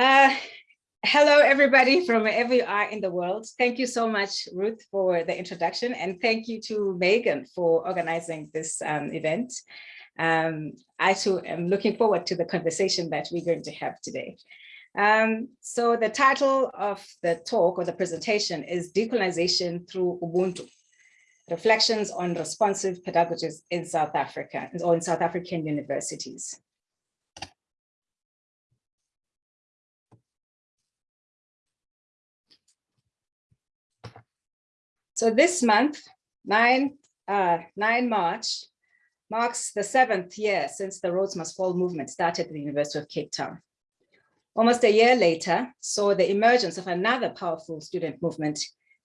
Uh, hello, everybody from wherever you are in the world. Thank you so much, Ruth, for the introduction. And thank you to Megan for organizing this um, event. Um, I too am looking forward to the conversation that we're going to have today. Um, so the title of the talk or the presentation is Decolonization through Ubuntu, Reflections on Responsive Pedagogies in South Africa or in South African universities. So this month, 9, uh, 9 March, marks the seventh year since the Rhodes Must Fall movement started at the University of Cape Town. Almost a year later, saw the emergence of another powerful student movement,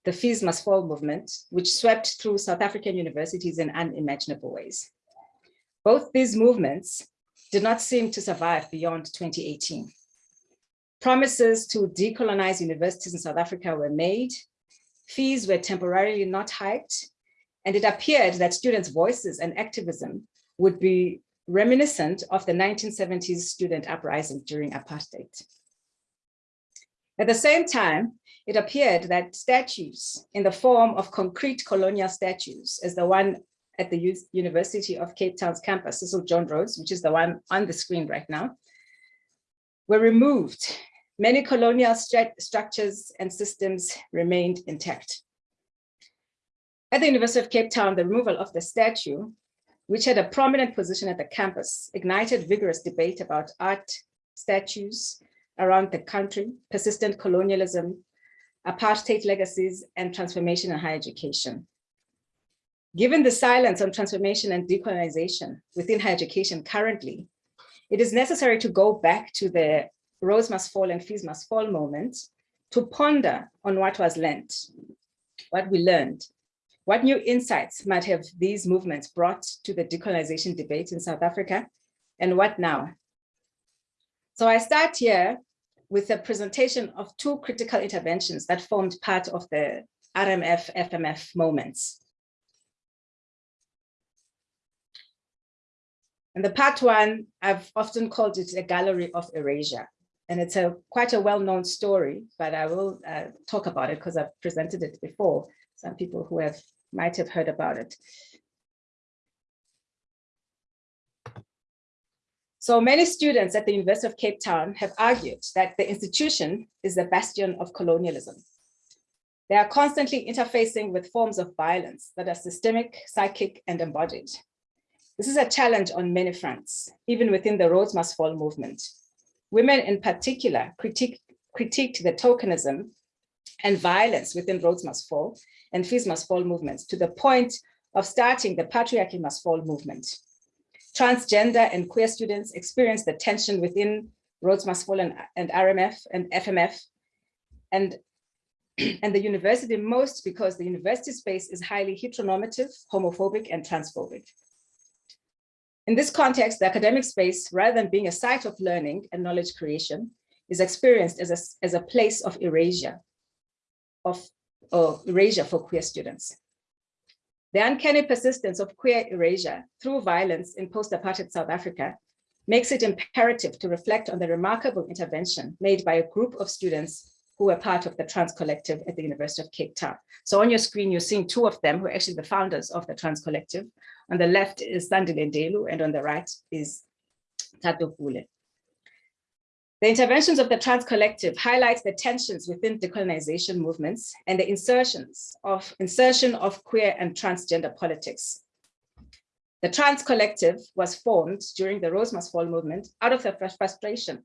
the Fees Must Fall movement, which swept through South African universities in unimaginable ways. Both these movements did not seem to survive beyond 2018. Promises to decolonize universities in South Africa were made, fees were temporarily not hiked, and it appeared that students' voices and activism would be reminiscent of the 1970s student uprising during apartheid. At the same time, it appeared that statues in the form of concrete colonial statues, as the one at the University of Cape Town's campus, Cecil John Rhodes, which is the one on the screen right now, were removed Many colonial stru structures and systems remained intact. At the University of Cape Town, the removal of the statue, which had a prominent position at the campus, ignited vigorous debate about art statues around the country, persistent colonialism, apartheid legacies, and transformation in higher education. Given the silence on transformation and decolonization within higher education currently, it is necessary to go back to the Rhodes must fall and fees must fall moment to ponder on what was learned, what we learned, what new insights might have these movements brought to the decolonization debate in South Africa, and what now? So I start here with a presentation of two critical interventions that formed part of the RMF FMF moments. And the part one, I've often called it a gallery of erasure and it's a quite a well-known story, but I will uh, talk about it because I've presented it before. Some people who have might have heard about it. So many students at the University of Cape Town have argued that the institution is the bastion of colonialism. They are constantly interfacing with forms of violence that are systemic, psychic, and embodied. This is a challenge on many fronts, even within the Rhodes Must Fall movement, Women in particular critique, critiqued the tokenism and violence within Rhodes Must Fall and Fees Must Fall movements to the point of starting the Patriarchy Must Fall movement. Transgender and queer students experienced the tension within Rhodes Must Fall and, and RMF and FMF and, and the university most because the university space is highly heteronormative, homophobic, and transphobic. In this context, the academic space, rather than being a site of learning and knowledge creation, is experienced as a, as a place of erasure, of or erasure for queer students. The uncanny persistence of queer erasure through violence in post-apartheid South Africa makes it imperative to reflect on the remarkable intervention made by a group of students who were part of the Trans Collective at the University of Cape Town. So on your screen, you're seeing two of them who are actually the founders of the Trans Collective. On the left is Sandile Ndelu, and on the right is Tato. The interventions of the Trans Collective highlight the tensions within decolonization movements and the insertions of insertion of queer and transgender politics. The Trans Collective was formed during the Must Fall movement out of the frustration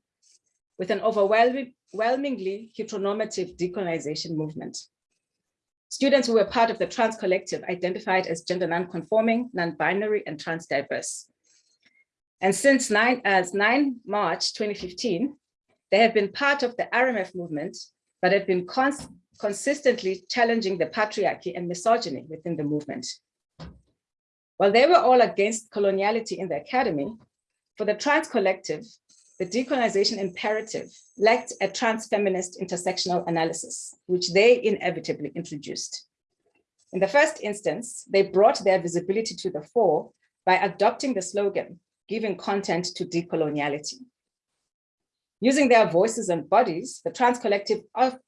with an overwhelmingly heteronormative decolonization movement. Students who were part of the trans collective identified as gender non-conforming, non-binary, and trans-diverse. And since 9, as 9 March 2015, they have been part of the RMF movement, but have been cons consistently challenging the patriarchy and misogyny within the movement. While they were all against coloniality in the academy, for the trans collective, the decolonization imperative lacked a trans-feminist intersectional analysis, which they inevitably introduced. In the first instance, they brought their visibility to the fore by adopting the slogan, giving content to decoloniality. Using their voices and bodies, the Trans Collective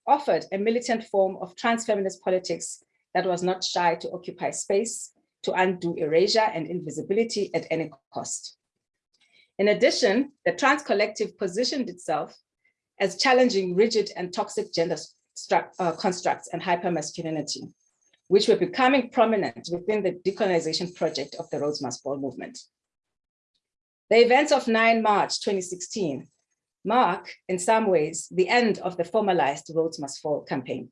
offered a militant form of trans-feminist politics that was not shy to occupy space, to undo erasure and invisibility at any cost. In addition, the Trans Collective positioned itself as challenging rigid and toxic gender uh, constructs and hypermasculinity, which were becoming prominent within the decolonization project of the Rhodes Must Fall movement. The events of 9 March 2016 mark, in some ways, the end of the formalized Rhodes Must Fall campaign.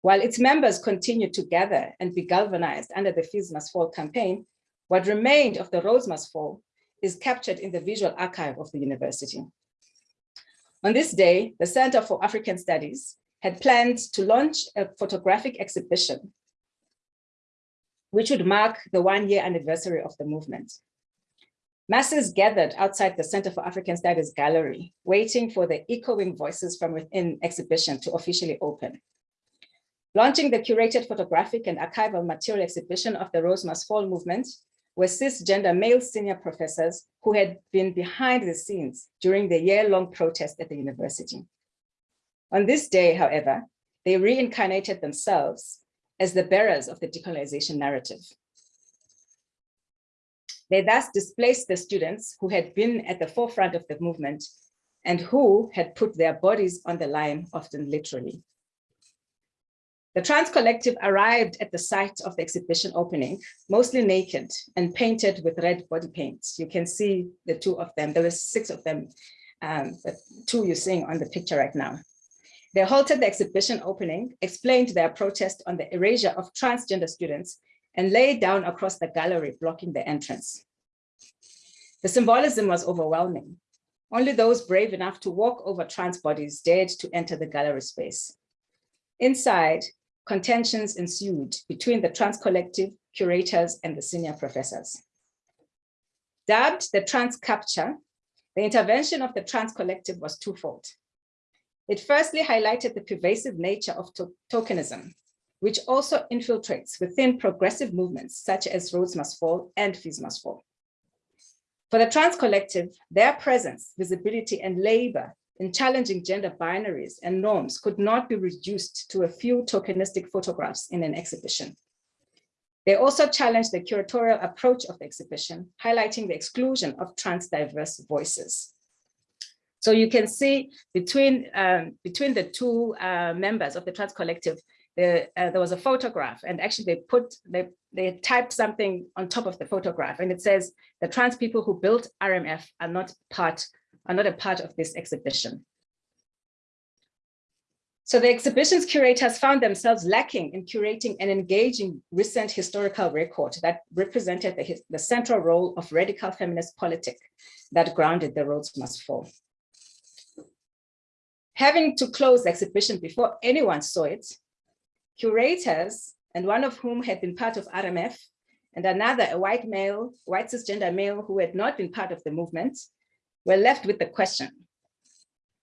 While its members continued to gather and be galvanized under the Fees Must Fall campaign, what remained of the Rhodes Must Fall is captured in the visual archive of the university. On this day, the Center for African Studies had planned to launch a photographic exhibition which would mark the one year anniversary of the movement. Masses gathered outside the Center for African Studies gallery, waiting for the echoing voices from within exhibition to officially open. Launching the curated photographic and archival material exhibition of the Must Fall movement were cisgender male senior professors who had been behind the scenes during the year-long protest at the university. On this day, however, they reincarnated themselves as the bearers of the decolonization narrative. They thus displaced the students who had been at the forefront of the movement and who had put their bodies on the line, often literally. The Trans Collective arrived at the site of the exhibition opening, mostly naked and painted with red body paint. You can see the two of them. There were six of them, um, the two you're seeing on the picture right now. They halted the exhibition opening, explained their protest on the erasure of transgender students and lay down across the gallery, blocking the entrance. The symbolism was overwhelming. Only those brave enough to walk over trans bodies dared to enter the gallery space. Inside, contentions ensued between the trans collective, curators, and the senior professors. Dubbed the trans capture, the intervention of the trans collective was twofold. It firstly highlighted the pervasive nature of to tokenism, which also infiltrates within progressive movements such as Rhodes Must Fall and Fees Must Fall. For the trans collective, their presence, visibility, and labor in challenging gender binaries and norms could not be reduced to a few tokenistic photographs in an exhibition. They also challenged the curatorial approach of the exhibition, highlighting the exclusion of trans diverse voices. So you can see between, um, between the two uh, members of the trans collective, the, uh, there was a photograph and actually they put, they, they typed something on top of the photograph and it says the trans people who built RMF are not part, are not a part of this exhibition. So the exhibition's curators found themselves lacking in curating an engaging recent historical record that represented the, the central role of radical feminist politics that grounded the Rhodes Must Fall. Having to close the exhibition before anyone saw it, curators, and one of whom had been part of RMF, and another, a white male, white cisgender male who had not been part of the movement, were left with the question,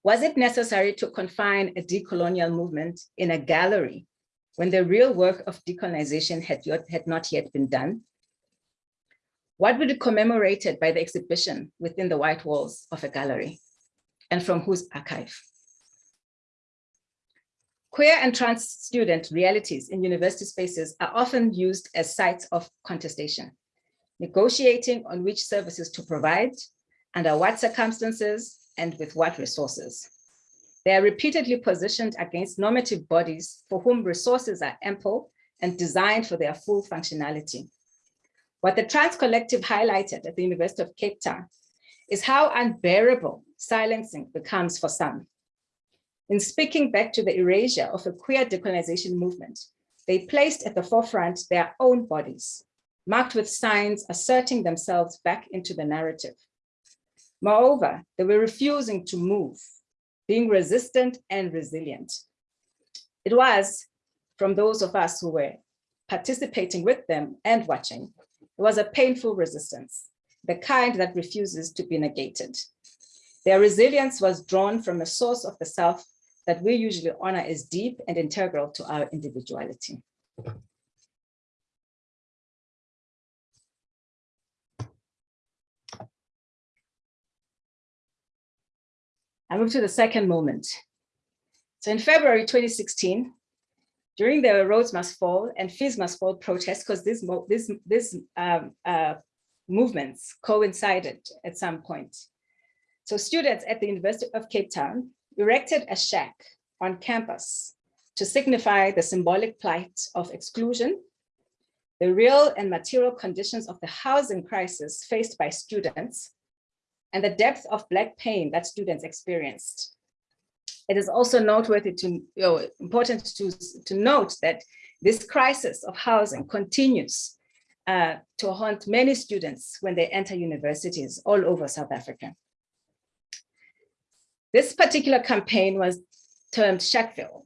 was it necessary to confine a decolonial movement in a gallery when the real work of decolonization had, yet, had not yet been done? What would be commemorated by the exhibition within the white walls of a gallery and from whose archive? Queer and trans student realities in university spaces are often used as sites of contestation, negotiating on which services to provide, under what circumstances, and with what resources. They are repeatedly positioned against normative bodies for whom resources are ample and designed for their full functionality. What the Trans Collective highlighted at the University of Cape Town is how unbearable silencing becomes for some in speaking back to the erasure of a queer decolonization movement, they placed at the forefront their own bodies, marked with signs asserting themselves back into the narrative. Moreover, they were refusing to move, being resistant and resilient. It was from those of us who were participating with them and watching, it was a painful resistance, the kind that refuses to be negated. Their resilience was drawn from a source of the self that we usually honor as deep and integral to our individuality. I move to the second moment. So in February 2016, during the Rhodes Must Fall and Fees Must Fall protests, because this, this, this um, uh, movements coincided at some point. So students at the University of Cape Town erected a shack on campus to signify the symbolic plight of exclusion, the real and material conditions of the housing crisis faced by students, and the depth of Black pain that students experienced. It is also noteworthy to, you know, important to, to note that this crisis of housing continues uh, to haunt many students when they enter universities all over South Africa. This particular campaign was termed Shackville,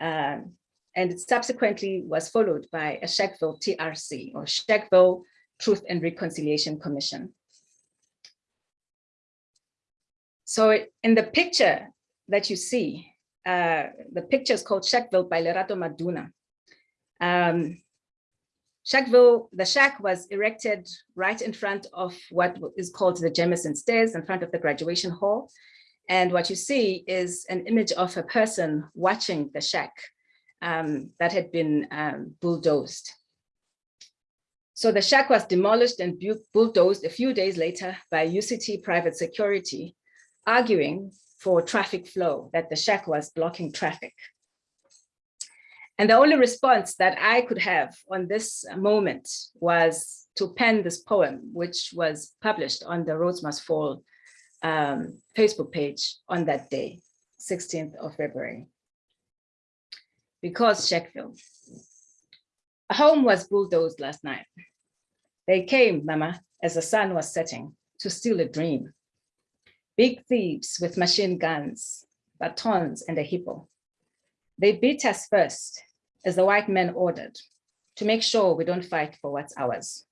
um, and it subsequently was followed by a Shackville TRC, or Shackville Truth and Reconciliation Commission. So in the picture that you see, uh, the picture is called Shackville by Lerato Maduna. Um, Shackville, the shack was erected right in front of what is called the Jameson Stairs in front of the graduation hall. And what you see is an image of a person watching the shack um, that had been um, bulldozed. So the shack was demolished and bulldozed a few days later by UCT private security, arguing for traffic flow, that the shack was blocking traffic. And the only response that I could have on this moment was to pen this poem, which was published on the Rhodes Must Fall um, Facebook page on that day, 16th of February. Because Shackville. A home was bulldozed last night. They came, Mama, as the sun was setting, to steal a dream. Big thieves with machine guns, batons, and a hippo. They beat us first, as the white men ordered, to make sure we don't fight for what's ours.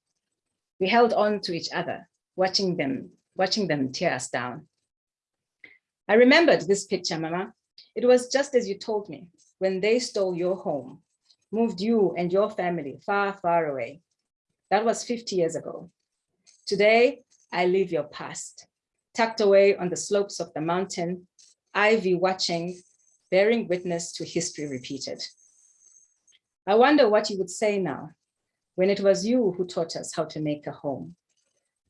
We held on to each other, watching them, watching them tear us down. I remembered this picture, Mama. It was just as you told me, when they stole your home, moved you and your family far, far away. That was 50 years ago. Today, I live your past, tucked away on the slopes of the mountain, ivy watching, bearing witness to history repeated. I wonder what you would say now when it was you who taught us how to make a home,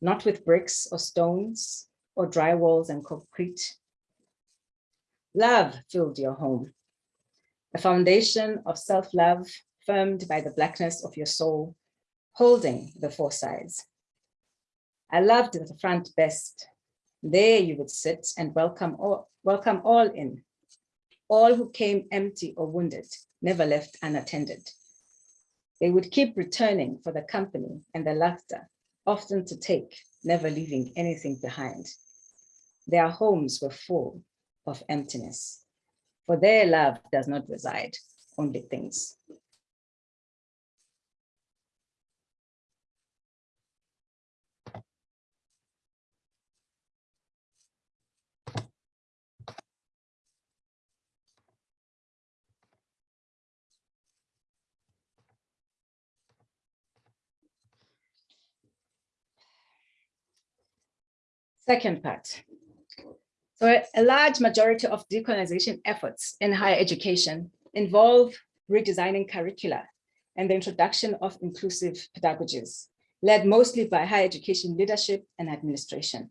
not with bricks or stones or dry walls and concrete. Love filled your home, a foundation of self-love firmed by the blackness of your soul, holding the four sides. I loved the front best. There you would sit and welcome all, welcome all in, all who came empty or wounded, never left unattended. They would keep returning for the company and the laughter, often to take, never leaving anything behind. Their homes were full of emptiness, for their love does not reside, only things. Second part. So a large majority of decolonization efforts in higher education involve redesigning curricula and the introduction of inclusive pedagogies, led mostly by higher education leadership and administration.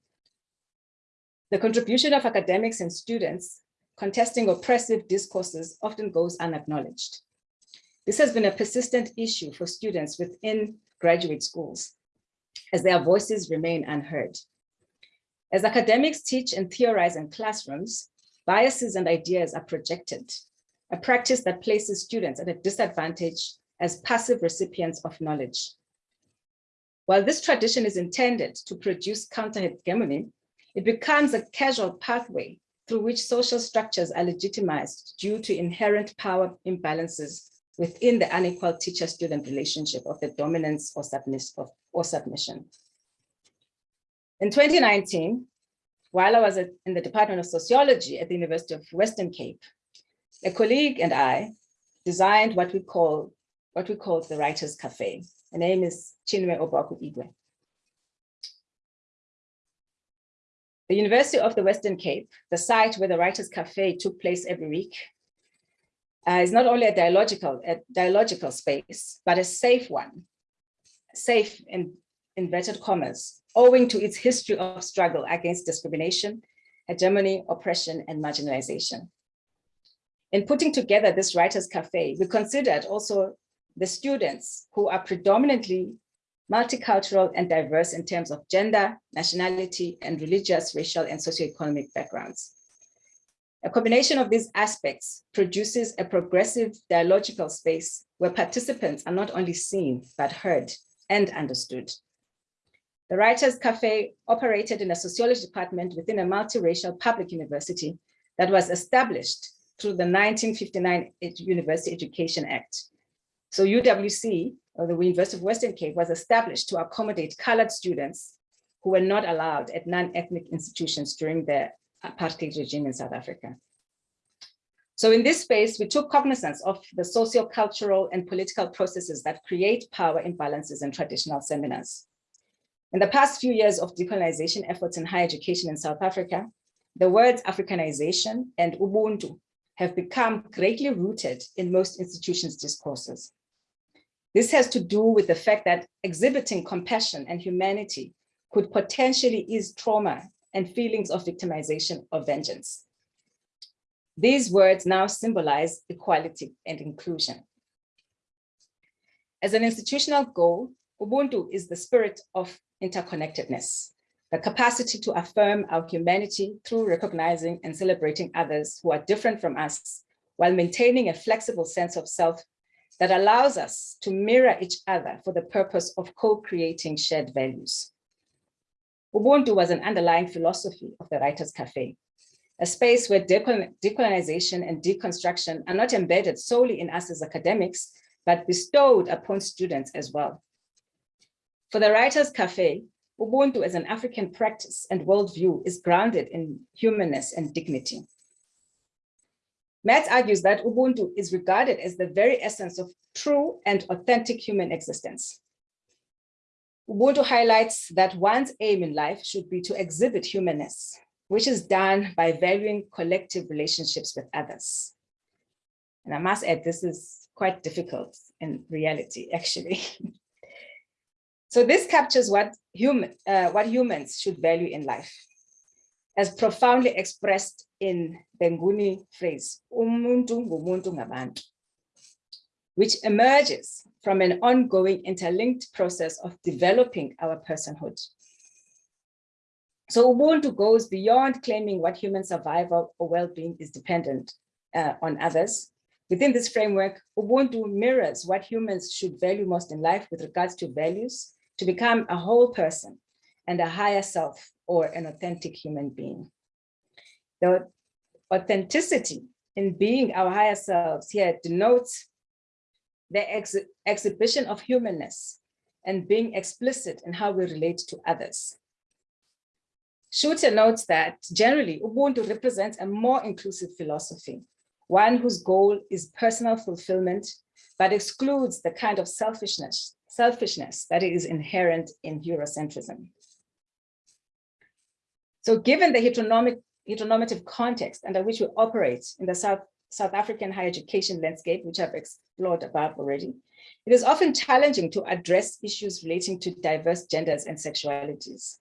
The contribution of academics and students contesting oppressive discourses often goes unacknowledged. This has been a persistent issue for students within graduate schools, as their voices remain unheard. As academics teach and theorize in classrooms, biases and ideas are projected, a practice that places students at a disadvantage as passive recipients of knowledge. While this tradition is intended to produce counter-hegemony, it becomes a casual pathway through which social structures are legitimized due to inherent power imbalances within the unequal teacher-student relationship of the dominance or, submiss or submission. In 2019, while I was at, in the Department of Sociology at the University of Western Cape, a colleague and I designed what we call what we call the Writers Cafe. Her name is Chinwe Obuaku Igwe. The University of the Western Cape, the site where the Writers Cafe took place every week, uh, is not only a dialogical, a dialogical space, but a safe one, safe in inverted commas, owing to its history of struggle against discrimination, hegemony, oppression, and marginalization. In putting together this Writers Cafe, we considered also the students who are predominantly multicultural and diverse in terms of gender, nationality, and religious, racial, and socioeconomic backgrounds. A combination of these aspects produces a progressive dialogical space where participants are not only seen, but heard and understood. The Writers Cafe operated in a sociology department within a multiracial public university that was established through the 1959 University Education Act. So UWC, or the University of Western Cape, was established to accommodate colored students who were not allowed at non-ethnic institutions during the apartheid regime in South Africa. So in this space, we took cognizance of the socio-cultural and political processes that create power imbalances in traditional seminars. In the past few years of decolonization efforts in higher education in South Africa, the words Africanization and Ubuntu have become greatly rooted in most institutions' discourses. This has to do with the fact that exhibiting compassion and humanity could potentially ease trauma and feelings of victimization or vengeance. These words now symbolize equality and inclusion. As an institutional goal, Ubuntu is the spirit of interconnectedness, the capacity to affirm our humanity through recognizing and celebrating others who are different from us, while maintaining a flexible sense of self that allows us to mirror each other for the purpose of co-creating shared values. Ubuntu was an underlying philosophy of the Writers' Cafe, a space where decolonization and deconstruction are not embedded solely in us as academics, but bestowed upon students as well. For the Writers' Cafe, Ubuntu as an African practice and worldview is grounded in humanness and dignity. Metz argues that Ubuntu is regarded as the very essence of true and authentic human existence. Ubuntu highlights that one's aim in life should be to exhibit humanness, which is done by valuing collective relationships with others. And I must add, this is quite difficult in reality, actually. So this captures what, human, uh, what humans should value in life, as profoundly expressed in the Nguni phrase, which emerges from an ongoing interlinked process of developing our personhood. So Ubuntu goes beyond claiming what human survival or well-being is dependent uh, on others. Within this framework, Ubuntu mirrors what humans should value most in life with regards to values, to become a whole person and a higher self or an authentic human being. The authenticity in being our higher selves here denotes the ex exhibition of humanness and being explicit in how we relate to others. Schulte notes that generally Ubuntu represents a more inclusive philosophy, one whose goal is personal fulfillment, but excludes the kind of selfishness selfishness that is inherent in Eurocentrism. So given the heteronormative context under which we operate in the South, South African higher education landscape, which I've explored above already, it is often challenging to address issues relating to diverse genders and sexualities.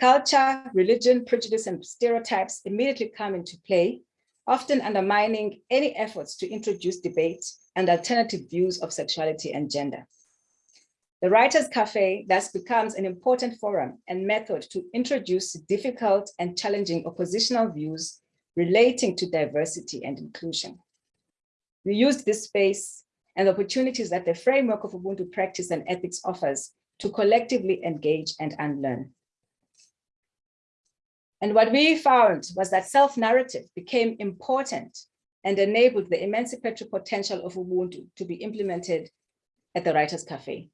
Culture, religion, prejudice, and stereotypes immediately come into play, often undermining any efforts to introduce debate and alternative views of sexuality and gender. The Writers' Cafe thus becomes an important forum and method to introduce difficult and challenging oppositional views relating to diversity and inclusion. We used this space and the opportunities that the framework of Ubuntu practice and ethics offers to collectively engage and unlearn. And what we found was that self-narrative became important and enabled the emancipatory potential of Ubuntu to be implemented at the Writers' Cafe.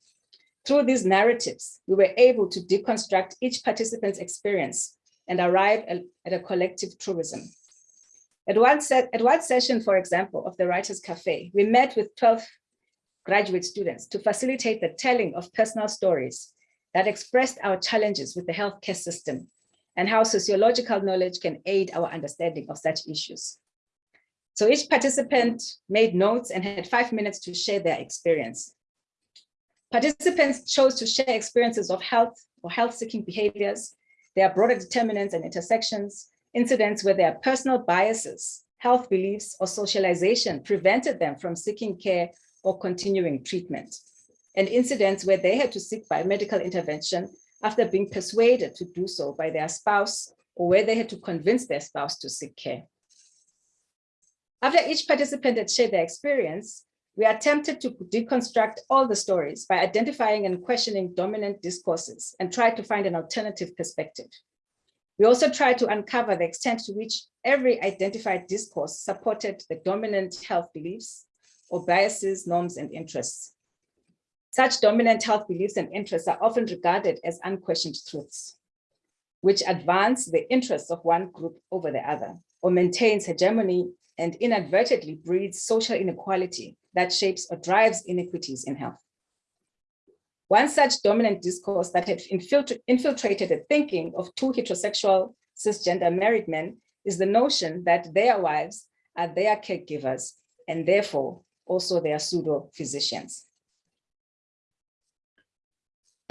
Through these narratives, we were able to deconstruct each participant's experience and arrive at a collective truism. At one, set, at one session, for example, of the Writers' Cafe, we met with 12 graduate students to facilitate the telling of personal stories that expressed our challenges with the healthcare system and how sociological knowledge can aid our understanding of such issues. So each participant made notes and had five minutes to share their experience. Participants chose to share experiences of health or health-seeking behaviors, their broader determinants and intersections, incidents where their personal biases, health beliefs, or socialization prevented them from seeking care or continuing treatment, and incidents where they had to seek biomedical intervention after being persuaded to do so by their spouse or where they had to convince their spouse to seek care. After each participant had shared their experience, we attempted to deconstruct all the stories by identifying and questioning dominant discourses and try to find an alternative perspective. We also tried to uncover the extent to which every identified discourse supported the dominant health beliefs or biases, norms, and interests. Such dominant health beliefs and interests are often regarded as unquestioned truths, which advance the interests of one group over the other, or maintains hegemony and inadvertently breeds social inequality that shapes or drives inequities in health. One such dominant discourse that had infiltrated the thinking of two heterosexual cisgender married men is the notion that their wives are their caregivers and therefore also their pseudo physicians.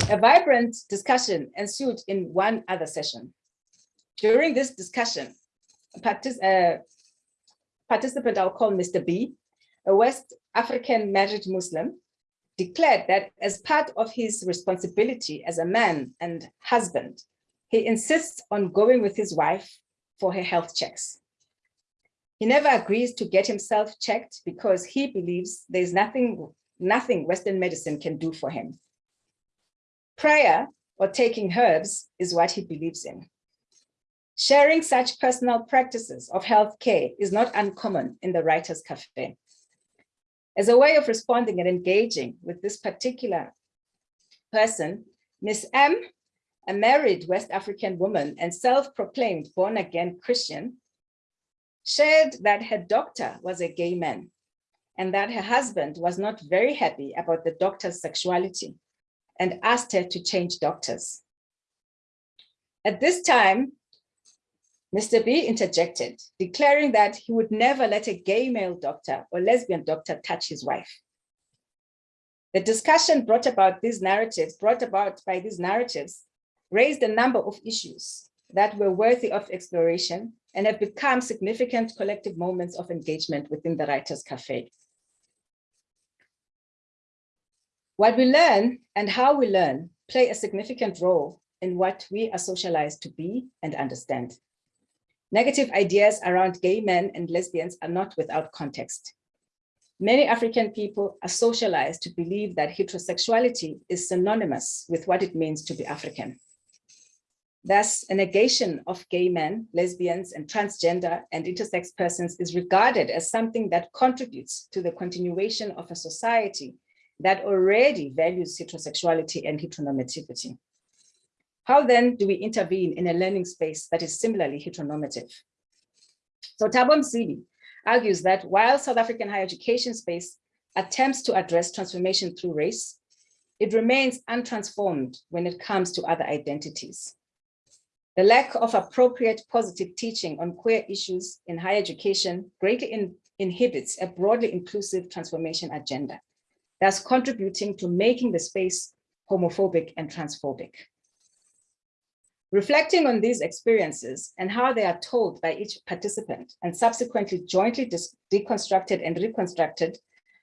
A vibrant discussion ensued in one other session. During this discussion, uh, participant I'll call Mr. B, a West African married Muslim, declared that as part of his responsibility as a man and husband, he insists on going with his wife for her health checks. He never agrees to get himself checked because he believes there's nothing, nothing Western medicine can do for him. Prayer or taking herbs is what he believes in. Sharing such personal practices of health care is not uncommon in the Writers' Cafe. As a way of responding and engaging with this particular person, Miss M, a married West African woman and self-proclaimed born-again Christian, shared that her doctor was a gay man and that her husband was not very happy about the doctor's sexuality and asked her to change doctors. At this time, Mr. B interjected, declaring that he would never let a gay male doctor or lesbian doctor touch his wife. The discussion brought about these narratives, brought about by these narratives, raised a number of issues that were worthy of exploration and have become significant collective moments of engagement within the Writers' Cafe. What we learn and how we learn play a significant role in what we are socialized to be and understand. Negative ideas around gay men and lesbians are not without context. Many African people are socialized to believe that heterosexuality is synonymous with what it means to be African. Thus, a negation of gay men, lesbians, and transgender and intersex persons is regarded as something that contributes to the continuation of a society that already values heterosexuality and heteronormativity. How then do we intervene in a learning space that is similarly heteronormative? So Thabo Msibi argues that while South African higher education space attempts to address transformation through race, it remains untransformed when it comes to other identities. The lack of appropriate positive teaching on queer issues in higher education greatly in, inhibits a broadly inclusive transformation agenda, thus contributing to making the space homophobic and transphobic. Reflecting on these experiences and how they are told by each participant and subsequently jointly deconstructed and reconstructed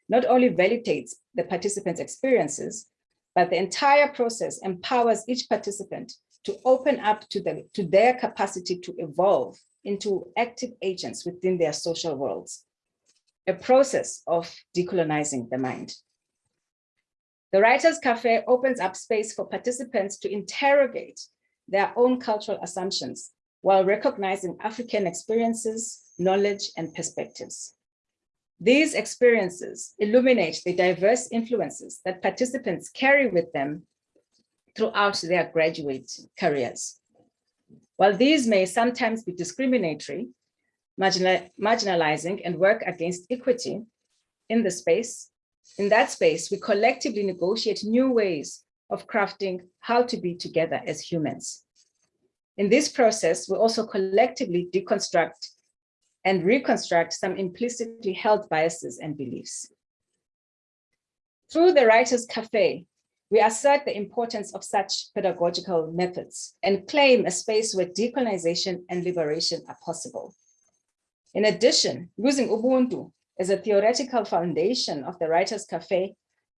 not only validates the participants' experiences, but the entire process empowers each participant to open up to, the, to their capacity to evolve into active agents within their social worlds, a process of decolonizing the mind. The Writers' Cafe opens up space for participants to interrogate their own cultural assumptions while recognizing African experiences, knowledge, and perspectives. These experiences illuminate the diverse influences that participants carry with them throughout their graduate careers. While these may sometimes be discriminatory, marginalizing and work against equity in the space, in that space, we collectively negotiate new ways of crafting how to be together as humans. In this process, we also collectively deconstruct and reconstruct some implicitly held biases and beliefs. Through the Writers' Cafe, we assert the importance of such pedagogical methods and claim a space where decolonization and liberation are possible. In addition, using Ubuntu as a theoretical foundation of the Writers' Cafe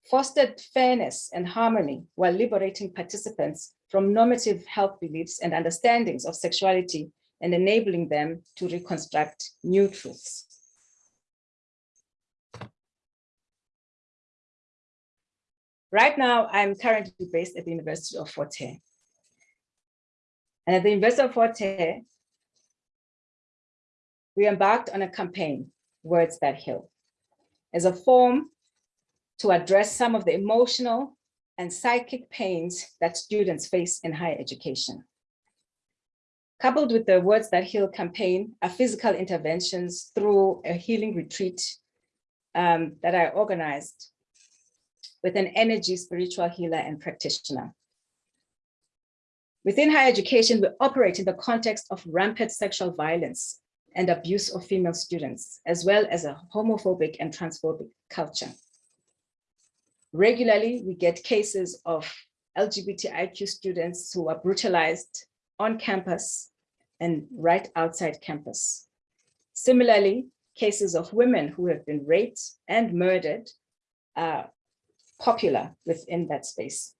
fostered fairness and harmony while liberating participants from normative health beliefs and understandings of sexuality and enabling them to reconstruct new truths. Right now, I'm currently based at the University of Fort Hare. And at the University of Fort Hare, we embarked on a campaign, Words That Heal, as a form to address some of the emotional and psychic pains that students face in higher education. Coupled with the Words That Heal campaign are physical interventions through a healing retreat um, that I organized with an energy spiritual healer and practitioner. Within higher education, we operate in the context of rampant sexual violence and abuse of female students, as well as a homophobic and transphobic culture. Regularly, we get cases of LGBTIQ students who are brutalized on campus and right outside campus. Similarly, cases of women who have been raped and murdered are popular within that space.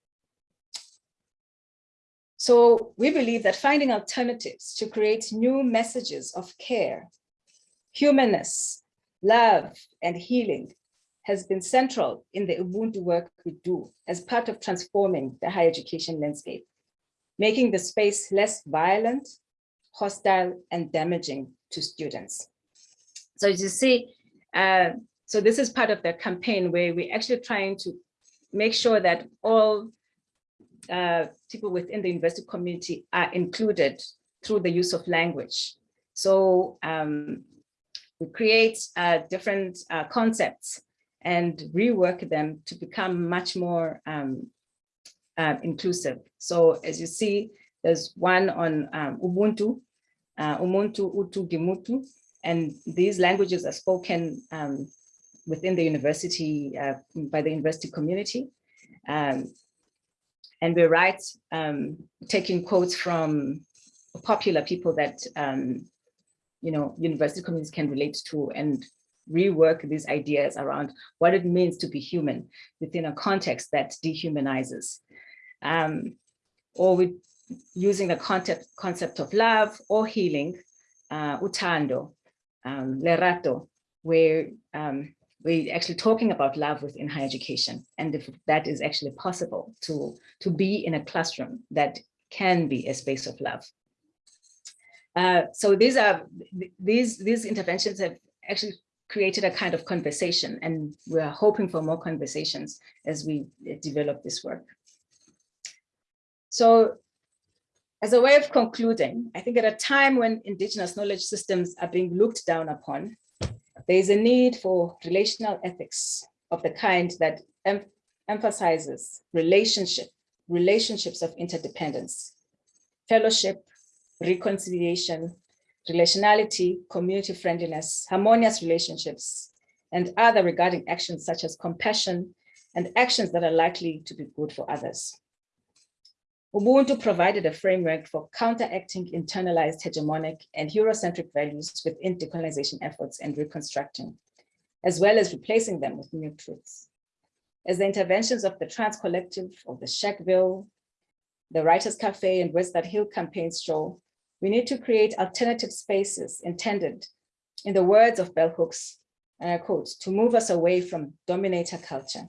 So we believe that finding alternatives to create new messages of care, humanness, love, and healing has been central in the Ubuntu work we do as part of transforming the higher education landscape, making the space less violent, hostile, and damaging to students. So as you see, uh, so this is part of the campaign where we're actually trying to make sure that all uh, people within the university community are included through the use of language. So um, we create uh, different uh, concepts and rework them to become much more um, uh, inclusive. So as you see, there's one on um, Ubuntu, uh, Ubuntu, Utu, Gimutu, and these languages are spoken um, within the university, uh, by the university community. Um, and we write um, taking quotes from popular people that um, you know university communities can relate to and rework these ideas around what it means to be human within a context that dehumanizes. Um, or with using the concept, concept of love or healing, uh, uthando, um, lerato, where um, we're actually talking about love within higher education and if that is actually possible to, to be in a classroom that can be a space of love. Uh, so these are these these interventions have actually created a kind of conversation and we're hoping for more conversations as we develop this work. So as a way of concluding, I think at a time when indigenous knowledge systems are being looked down upon, there is a need for relational ethics of the kind that em emphasizes relationship, relationships of interdependence, fellowship, reconciliation, relationality, community friendliness, harmonious relationships, and other regarding actions such as compassion and actions that are likely to be good for others. Ubuntu provided a framework for counteracting internalized hegemonic and Eurocentric values within decolonization efforts and reconstructing, as well as replacing them with new truths. As the interventions of the Trans Collective, of the Shackville, the Writers Cafe and Words That Heal campaigns show, we need to create alternative spaces intended, in the words of bell hooks, and I quote, to move us away from dominator culture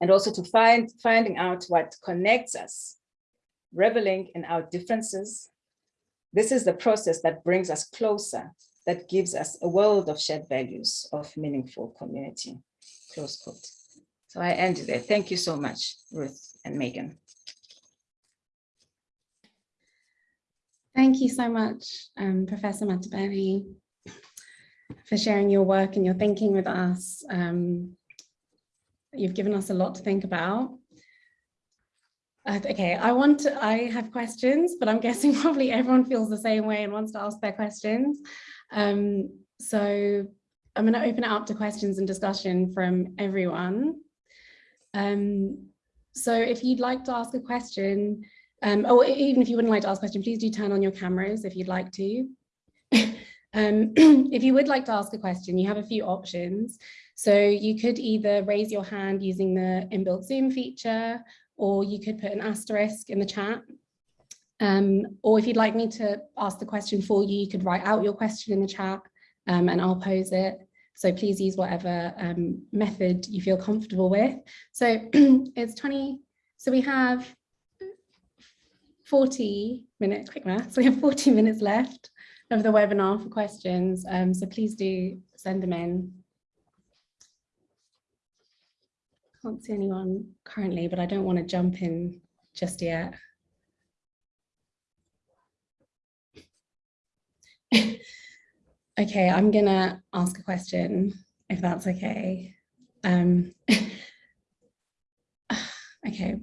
and also to find finding out what connects us, reveling in our differences. This is the process that brings us closer, that gives us a world of shared values of meaningful community, close quote. So I end there. Thank you so much, Ruth and Megan. Thank you so much, um, Professor Matebeni, for sharing your work and your thinking with us. Um, You've given us a lot to think about. Uh, okay, I want to, I have questions, but I'm guessing probably everyone feels the same way and wants to ask their questions. Um, so I'm going to open it up to questions and discussion from everyone. Um, so if you'd like to ask a question, um, or even if you wouldn't like to ask a question, please do turn on your cameras if you'd like to. um, if you would like to ask a question, you have a few options. So you could either raise your hand using the inbuilt Zoom feature, or you could put an asterisk in the chat. Um, or if you'd like me to ask the question for you, you could write out your question in the chat um, and I'll pose it. So please use whatever um, method you feel comfortable with. So it's 20, so we have 40 minutes, quick math, so we have 40 minutes left of the webinar for questions. Um, so please do send them in. Can't see anyone currently, but I don't want to jump in just yet. Okay, I'm gonna ask a question, if that's okay. Um, okay,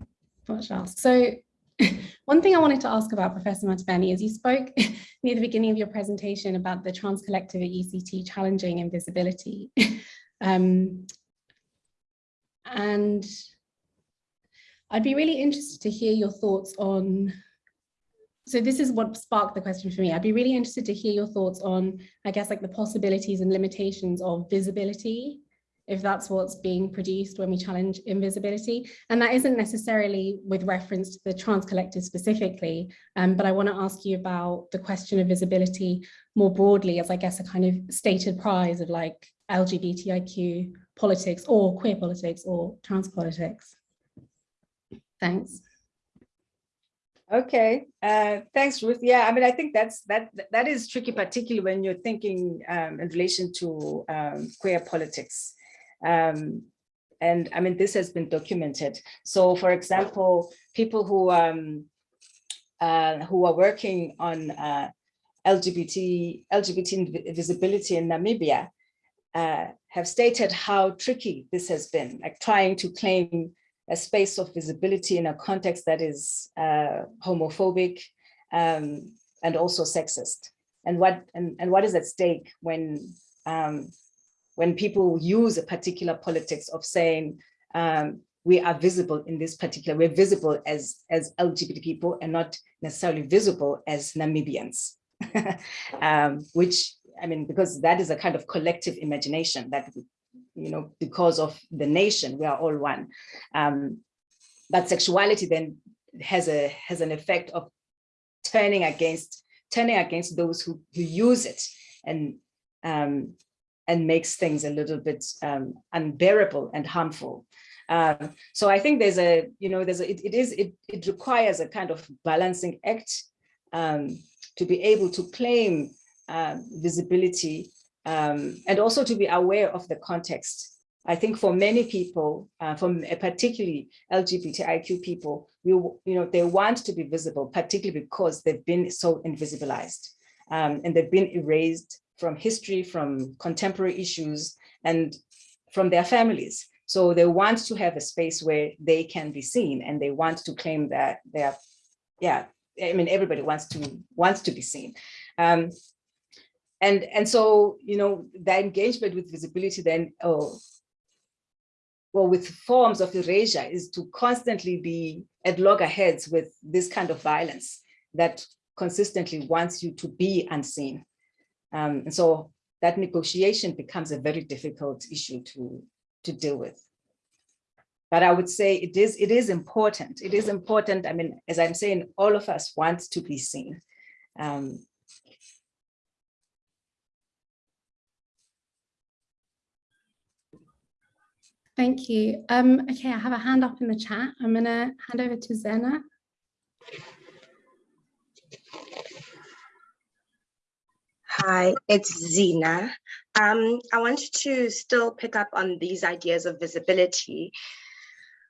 what should I ask? So one thing I wanted to ask about Professor Matebeni is you spoke near the beginning of your presentation about the Trans Collective at UCT challenging invisibility. um, and I'd be really interested to hear your thoughts on so this is what sparked the question for me. I'd be really interested to hear your thoughts on, I guess, like the possibilities and limitations of visibility, if that's what's being produced when we challenge invisibility. And that isn't necessarily with reference to the trans collective specifically, um, but I want to ask you about the question of visibility more broadly as I guess a kind of stated prize of like LGBTIQ politics or queer politics or trans politics. Thanks. Okay, uh, thanks, Ruth. Yeah, I mean, I think that's that that is tricky, particularly when you're thinking um, in relation to um, queer politics. Um, and I mean, this has been documented. So, for example, people who um, uh, who are working on uh, LGBT LGBT visibility in Namibia uh, have stated how tricky this has been, like trying to claim a space of visibility in a context that is uh, homophobic um, and also sexist. And what and, and what is at stake when um, when people use a particular politics of saying um, we are visible in this particular, we're visible as as LGBT people and not necessarily visible as Namibians, um, which I mean, because that is a kind of collective imagination that you know, because of the nation, we are all one. Um, but sexuality then has a has an effect of turning against turning against those who, who use it and um, and makes things a little bit um, unbearable and harmful. Um, so I think there's a, you know, there's a, it, it is, it, it requires a kind of balancing act um, to be able to claim um, visibility um, and also to be aware of the context. I think for many people, uh, from uh, particularly LGBTIQ people, you, you know, they want to be visible, particularly because they've been so invisibilized um, and they've been erased from history, from contemporary issues, and from their families. So they want to have a space where they can be seen and they want to claim that they're, yeah, I mean, everybody wants to wants to be seen. Um, and and so you know the engagement with visibility then oh well with forms of erasure is to constantly be at loggerheads with this kind of violence that consistently wants you to be unseen um, and so that negotiation becomes a very difficult issue to to deal with but I would say it is it is important. It is important. I mean, as I'm saying, all of us want to be seen. Um, Thank you. Um, okay, I have a hand up in the chat. I'm going to hand over to Zena. Hi, it's Zena. Um, I wanted to still pick up on these ideas of visibility.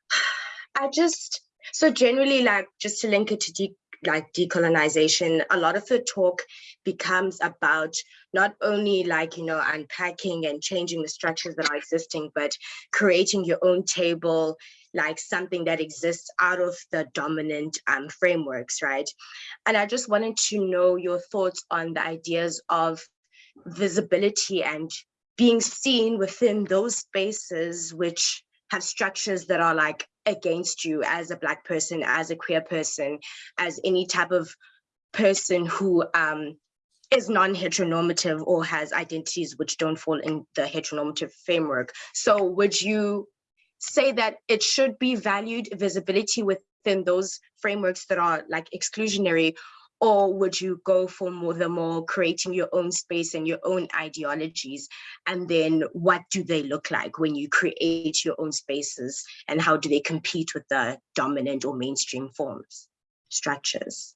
I just, so generally like just to link it to de like decolonization, a lot of the talk becomes about not only like, you know, unpacking and changing the structures that are existing, but creating your own table, like something that exists out of the dominant um, frameworks, right? And I just wanted to know your thoughts on the ideas of visibility and being seen within those spaces which have structures that are like against you as a black person, as a queer person, as any type of person who um, is non-heteronormative or has identities which don't fall in the heteronormative framework. So would you say that it should be valued visibility within those frameworks that are like exclusionary or would you go for more the more creating your own space and your own ideologies? And then what do they look like when you create your own spaces? And how do they compete with the dominant or mainstream forms structures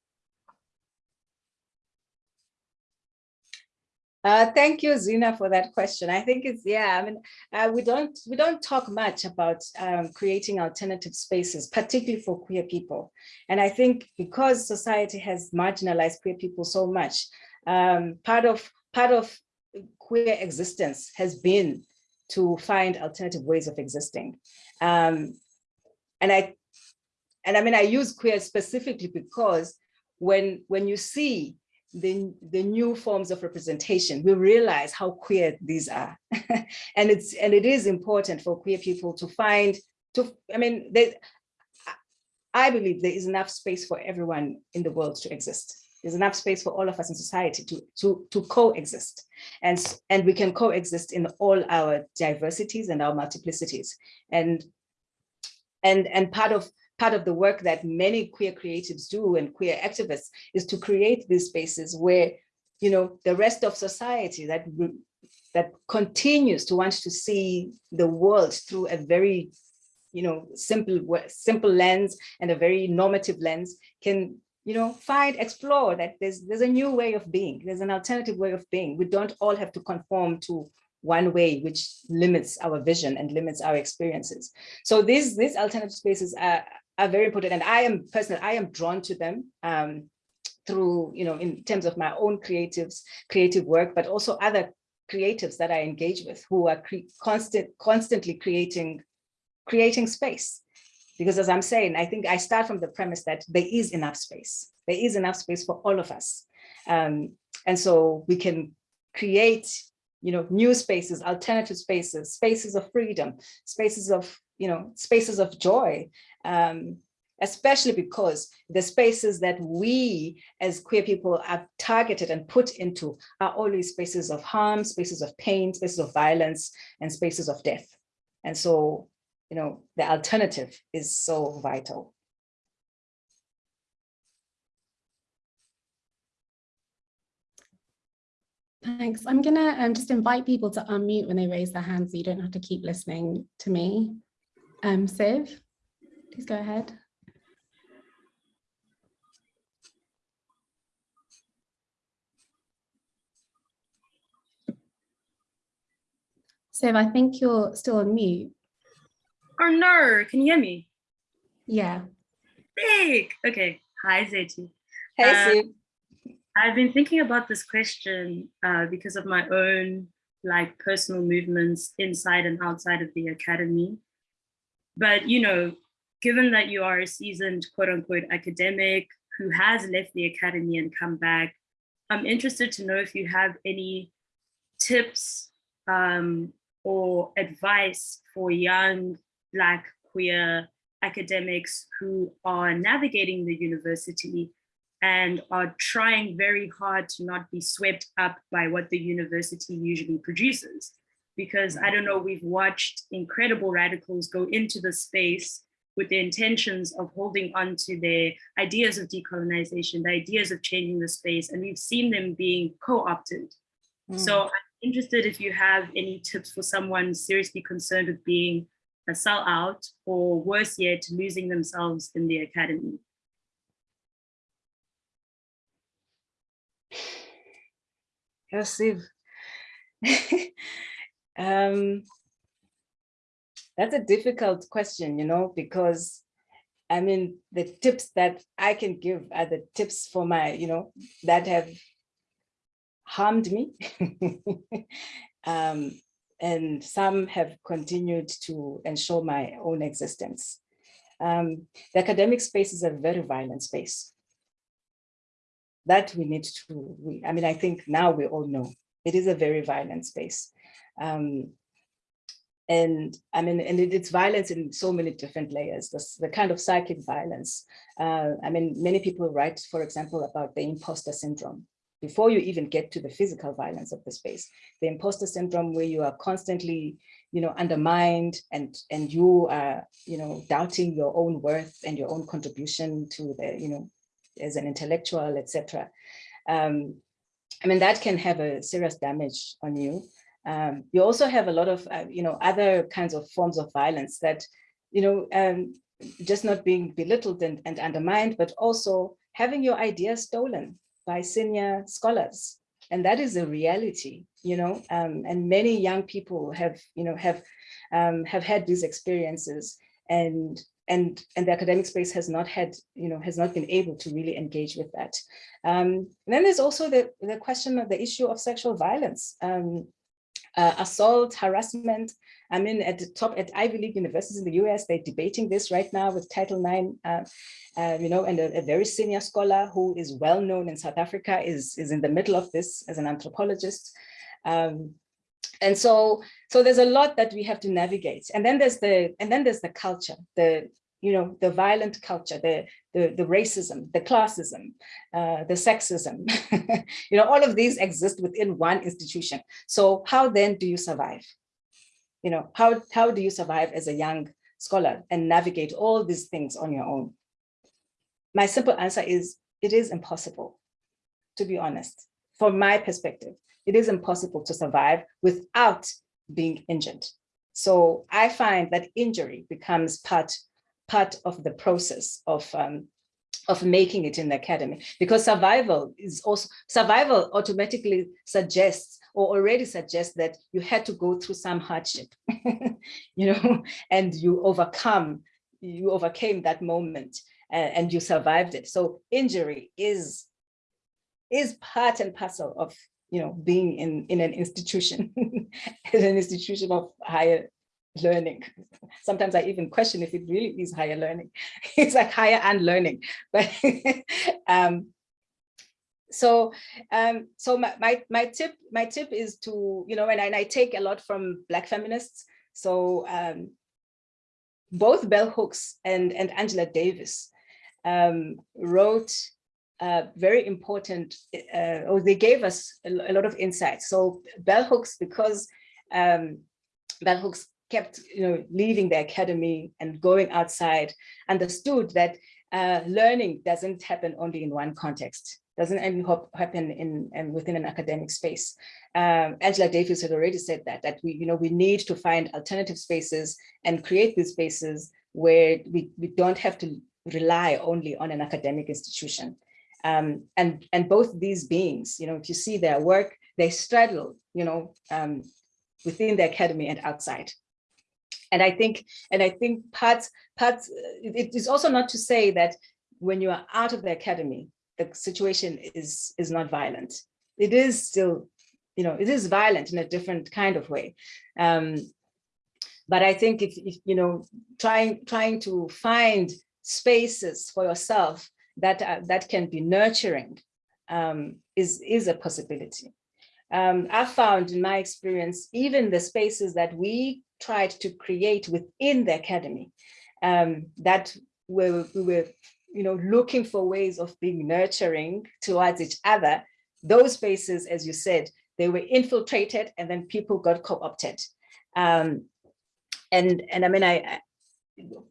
Uh, thank you, Zina, for that question. I think it's yeah. I mean, uh, we don't we don't talk much about um, creating alternative spaces, particularly for queer people. And I think because society has marginalized queer people so much, um, part of part of queer existence has been to find alternative ways of existing. Um, and I and I mean I use queer specifically because when when you see the, the new forms of representation, we realize how queer these are. and it's and it is important for queer people to find, to I mean, they, I believe there is enough space for everyone in the world to exist. There's enough space for all of us in society to, to, to coexist. And, and we can coexist in all our diversities and our multiplicities. And, and, and part of part of the work that many queer creatives do and queer activists is to create these spaces where, you know, the rest of society that that continues to want to see the world through a very, you know, simple simple lens and a very normative lens can you know, find, explore that there's there's a new way of being. There's an alternative way of being. We don't all have to conform to one way, which limits our vision and limits our experiences. So these these alternative spaces are are very important. And I am personally, I am drawn to them um, through, you know, in terms of my own creatives, creative work, but also other creatives that I engage with who are constant, constantly creating, creating space. Because as I'm saying, I think I start from the premise that there is enough space. There is enough space for all of us. Um, and so we can create you know, new spaces, alternative spaces, spaces of freedom, spaces of, you know, spaces of joy, um, especially because the spaces that we as queer people are targeted and put into are always spaces of harm, spaces of pain, spaces of violence, and spaces of death. And so, you know, the alternative is so vital. Thanks. I'm going to um, just invite people to unmute when they raise their hands so you don't have to keep listening to me. Um, Siv, please go ahead. Siv, I think you're still on mute. Oh no, can you hear me? Yeah. Big. Okay. Hi, Zethu. Hey, Siv. I've been thinking about this question uh, because of my own like personal movements inside and outside of the academy. But, you know, given that you are a seasoned quote unquote academic who has left the academy and come back, I'm interested to know if you have any tips um, or advice for young Black queer academics who are navigating the university and are trying very hard to not be swept up by what the university usually produces. Because I don't know, we've watched incredible radicals go into the space with the intentions of holding on to their ideas of decolonization, the ideas of changing the space, and we've seen them being co-opted. Mm. So I'm interested if you have any tips for someone seriously concerned with being a sellout or worse yet, losing themselves in the academy. Yosif. um, that's a difficult question, you know, because I mean, the tips that I can give are the tips for my, you know, that have harmed me. um, and some have continued to ensure my own existence. Um, the academic space is a very violent space. That we need to, we, I mean, I think now we all know it is a very violent space. Um, and I mean, and it, it's violence in so many different layers, the kind of psychic violence. Uh, I mean, many people write, for example, about the imposter syndrome, before you even get to the physical violence of the space, the imposter syndrome where you are constantly, you know, undermined and and you are, you know, doubting your own worth and your own contribution to the, you know, as an intellectual, etc. Um, I mean, that can have a serious damage on you. Um, you also have a lot of, uh, you know, other kinds of forms of violence that, you know, um, just not being belittled and, and undermined, but also having your ideas stolen by senior scholars. And that is a reality, you know, um, and many young people have, you know, have, um, have had these experiences and, and, and the academic space has not had, you know, has not been able to really engage with that. Um, then there's also the, the question of the issue of sexual violence. Um, uh, assault, harassment. I mean, at the top at Ivy League universities in the US, they're debating this right now with Title IX, uh, uh, you know, and a, a, very senior scholar who is well known in South Africa is, is in the middle of this as an anthropologist. Um, and so, so there's a lot that we have to navigate. And then there's the, and then there's the culture, the, you know, the violent culture, the, the, the racism, the classism, uh, the sexism, you know, all of these exist within one institution. So how then do you survive? You know, how, how do you survive as a young scholar and navigate all these things on your own? My simple answer is, it is impossible, to be honest. From my perspective, it is impossible to survive without being injured. So I find that injury becomes part part of the process of um, of making it in the academy. Because survival is also survival automatically suggests or already suggests that you had to go through some hardship you know and you overcome you overcame that moment and, and you survived it. So injury is is part and parcel of you know being in in an institution in an institution of higher learning. Sometimes I even question if it really is higher learning. It's like higher and learning. But um, so um, so my, my, my tip my tip is to you know and I, and I take a lot from black feminists. So um, both bell hooks and and Angela Davis um, wrote uh, very important, uh, or they gave us a, a, lot of insights. So bell hooks, because um, bell hooks kept you know, leaving the academy and going outside, understood that uh, learning doesn't happen only in one context, doesn't only happen in, in within an academic space. Um, Angela Davis had already said that, that we, you know, we need to find alternative spaces and create these spaces where we, we don't have to rely only on an academic institution. Um, and, and both these beings, you know, if you see their work, they straddle, you know, um, within the academy and outside. And I think, and I think parts, parts, it is also not to say that when you are out of the academy, the situation is, is not violent. It is still, you know, it is violent in a different kind of way. Um, but I think if, if, you know, trying, trying to find spaces for yourself that, uh, that can be nurturing um, is, is a possibility. Um, I've found in my experience, even the spaces that we tried to create within the academy um, that we, we were you know, looking for ways of being nurturing towards each other, those spaces, as you said, they were infiltrated and then people got co-opted. Um, and, and I mean, I, I,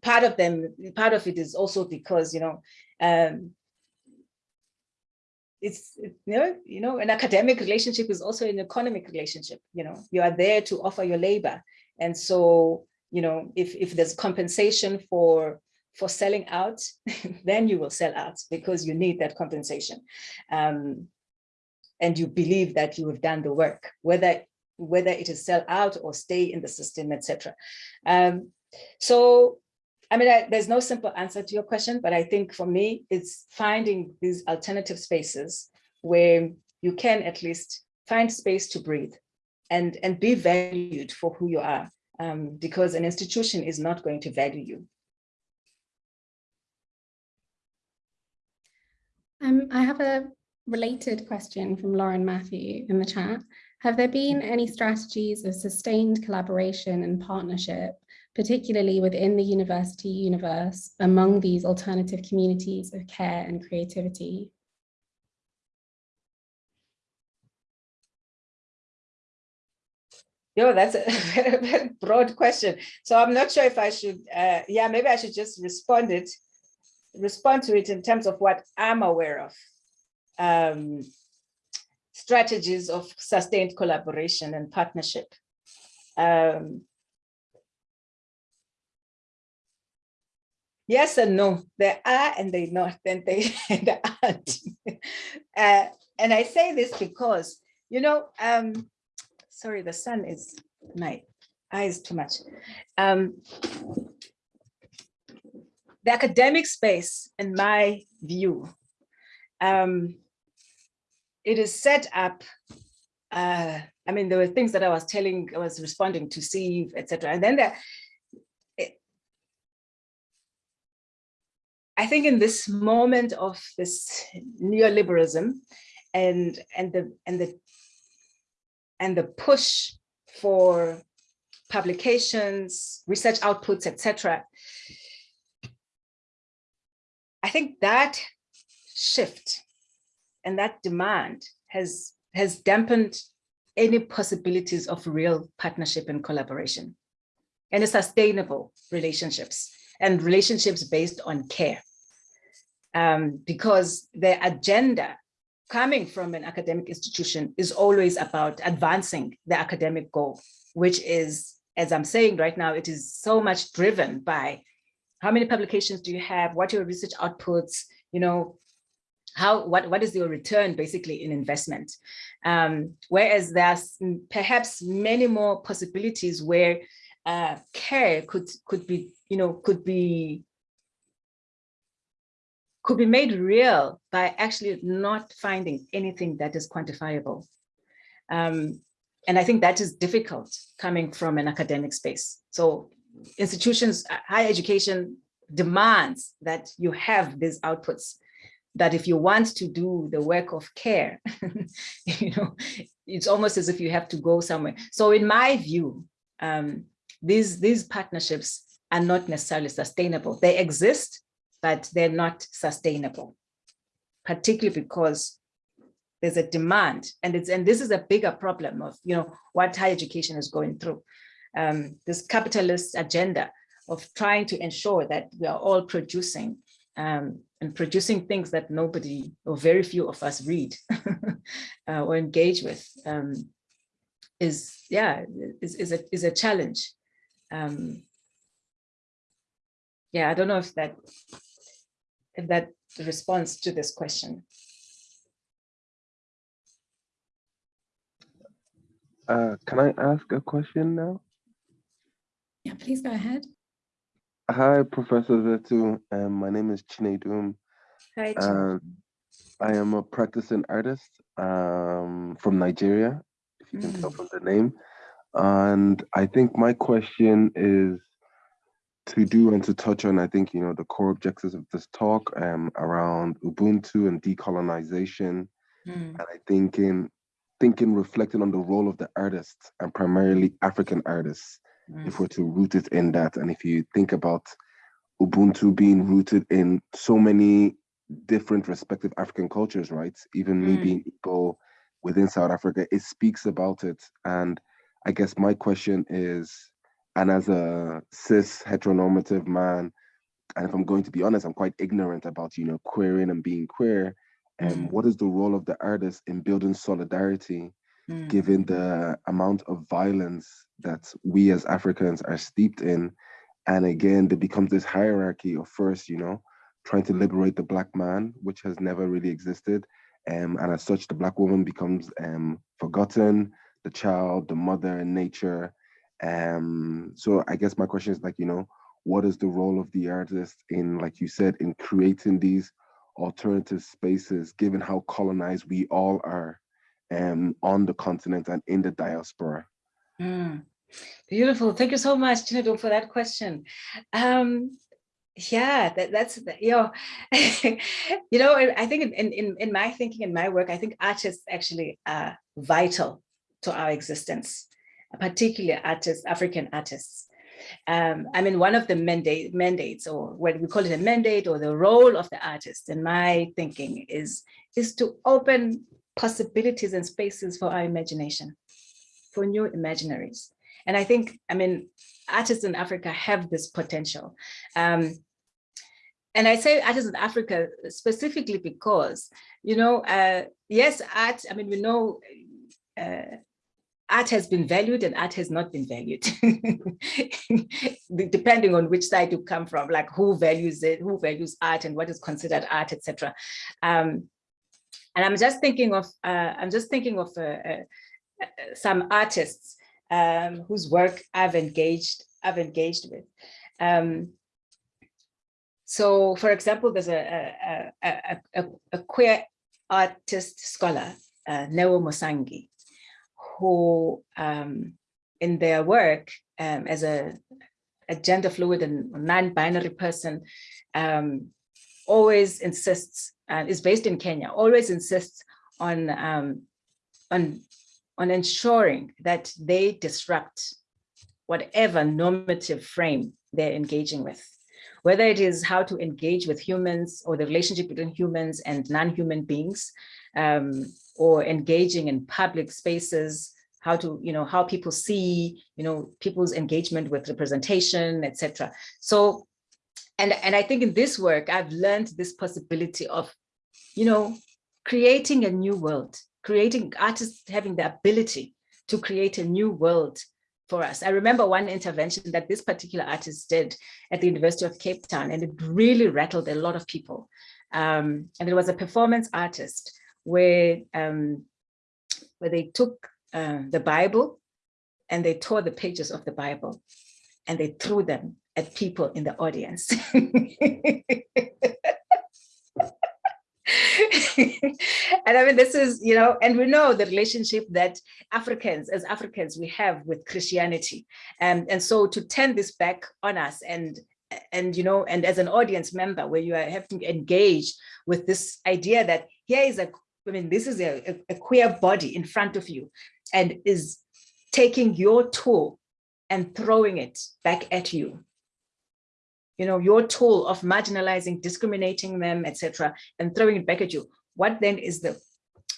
part of them, part of it is also because, you know, um, it's you know you know an academic relationship is also an economic relationship you know. You are there to offer your labor and so, you know, if, if there's compensation for for selling out, then you will sell out because you need that compensation. Um, and you believe that you have done the work, whether whether it is sell out or stay in the system, etc. Um, so, I mean, I, there's no simple answer to your question, but I think for me, it's finding these alternative spaces where you can at least find space to breathe, and, and be valued for who you are um, because an institution is not going to value you. Um, I have a related question from Lauren Matthew in the chat. Have there been any strategies of sustained collaboration and partnership, particularly within the university universe, among these alternative communities of care and creativity? Yo, that's a very, broad question. So I'm not sure if I should, uh, yeah, maybe I should just respond it, respond to it in terms of what I'm aware of. Um, strategies of sustained collaboration and partnership. Um, yes and no, there are and they not, and they, they aren't. uh, and I say this because, you know, um, sorry, the sun is my eyes too much. Um, the academic space, in my view, um, it is set up. Uh, I mean, there were things that I was telling, I was responding to Steve, etc. And then I think in this moment of this neoliberalism and and the and the and the push for publications, research outputs, etc. I think that shift and that demand has, has dampened any possibilities of real partnership and collaboration and sustainable relationships and relationships based on care. Um, because the agenda coming from an academic institution is always about advancing the academic goal, which is, as I'm saying right now, it is so much driven by how many publications do you have, what are your research outputs, you know, how what what is your return basically in investment? Um, whereas there's perhaps many more possibilities where uh, care could could be you know could be could be made real by actually not finding anything that is quantifiable. Um, and I think that is difficult coming from an academic space. So institutions, uh, higher education demands that you have these outputs, that if you want to do the work of care, you know, it's almost as if you have to go somewhere. So in my view, um, these, these partnerships are not necessarily sustainable. They exist, but they're not sustainable, particularly because there's a demand and it's and this is a bigger problem of you know what higher education is going through. Um, this capitalist agenda of trying to ensure that we are all producing um, and producing things that nobody or very few of us read uh, or engage with um, is yeah is, is a is a challenge. Um, yeah I don't know if that if that responds to this question. Uh, can I ask a question now? Yeah, please go ahead. Hi, Professor Zethu. Um, my name is Chinedum. Hi, um, I am a practicing artist um, from Nigeria, if you can mm. tell from the name. And I think my question is to do and to touch on, I think, you know, the core objectives of this talk um, around Ubuntu and decolonization. Mm. And I think in thinking, reflecting on the role of the artists and primarily African artists, mm. if we're to root it in that. And if you think about Ubuntu being rooted in so many different respective African cultures, right? Even mm. me being Igbo within South Africa, it speaks about it. And I guess my question is, and as a cis heteronormative man, and if I'm going to be honest, I'm quite ignorant about, you know, queering and being queer. And mm. what is the role of the artist in building solidarity, mm. given the amount of violence that we as Africans are steeped in? And again, there becomes this hierarchy of first, you know, trying to liberate the black man, which has never really existed. Um, and as such, the black woman becomes um, forgotten, the child, the mother, and nature, um, so I guess my question is like, you know, what is the role of the artist in, like you said, in creating these alternative spaces, given how colonized we all are? um, on the continent and in the diaspora? Mm, beautiful. Thank you so much, Chinedum, for that question. Um, yeah, that, that's, you know, you know, I think in, in, in my thinking, in my work, I think artists actually are vital to our existence, particularly artists, African artists. Um, I mean, one of the mandate, mandates, or what we call it a mandate, or the role of the artist, in my thinking, is, is to open possibilities and spaces for our imagination, for new imaginaries. And I think, I mean, artists in Africa have this potential. Um, and I say artists in Africa specifically because, you know, uh, yes, art, I mean, we know uh, art has been valued and art has not been valued, depending on which side you come from, like who values it, who values art and what is considered art, etc. Um, and I'm just thinking of, uh, I'm just thinking of uh, uh, some artists um, whose work I've engaged, I've engaged with. Um, so, for example, there's a, a, a, a, queer artist scholar, uh, Neo Musangi, who um, in their work um, as a, a, gender fluid and non-binary person um, always insists, uh, is based in Kenya, always insists on, um, on, on ensuring that they disrupt whatever normative frame they're engaging with. Whether it is how to engage with humans or the relationship between humans and non-human beings, um, or engaging in public spaces, how to, you know, how people see, you know, people's engagement with representation, etc. So, and, and I think in this work, I've learned this possibility of, you know, creating a new world, creating artists having the ability to create a new world for us. I remember one intervention that this particular artist did at the University of Cape Town, and it really rattled a lot of people. Um, and it was a performance artist where, um, where they took uh, the Bible and they tore the pages of the Bible and they threw them at people in the audience. and I mean, this is, you know, and we know the relationship that Africans, as Africans, we have with Christianity. And, and so to turn this back on us and and you know and as an audience member where you are having to engage with this idea that here is a i mean this is a, a, a queer body in front of you and is taking your tool and throwing it back at you you know, your tool of marginalizing, discriminating them, etc., and throwing it back at you. What then is the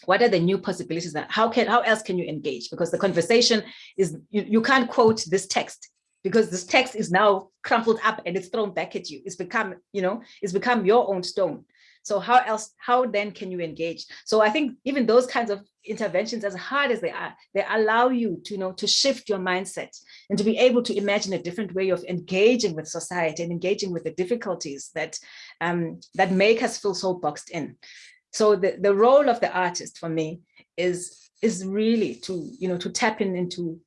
what are the new possibilities that how can how else can you engage because the conversation is you, you can't quote this text because this text is now crumpled up and it's thrown back at you it's become you know it's become your own stone so how else, how then can you engage? So I think even those kinds of interventions, as hard as they are, they allow you to, you know, to shift your mindset and to be able to imagine a different way of engaging with society and engaging with the difficulties that, um, that make us feel so boxed in. So the, the role of the artist for me is, is really to, you know, to tap in into,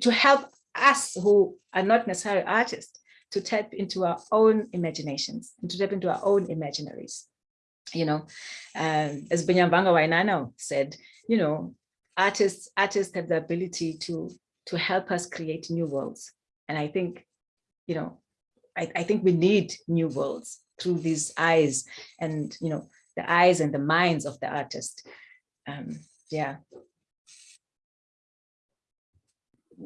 to help us who are not necessarily artists to tap into our own imaginations and to tap into our own imaginaries. You know, um, as Binyavanga Wainaina said, you know, artists artists have the ability to to help us create new worlds. And I think, you know, I, I think we need new worlds through these eyes and, you know, the eyes and the minds of the artist. Um, yeah,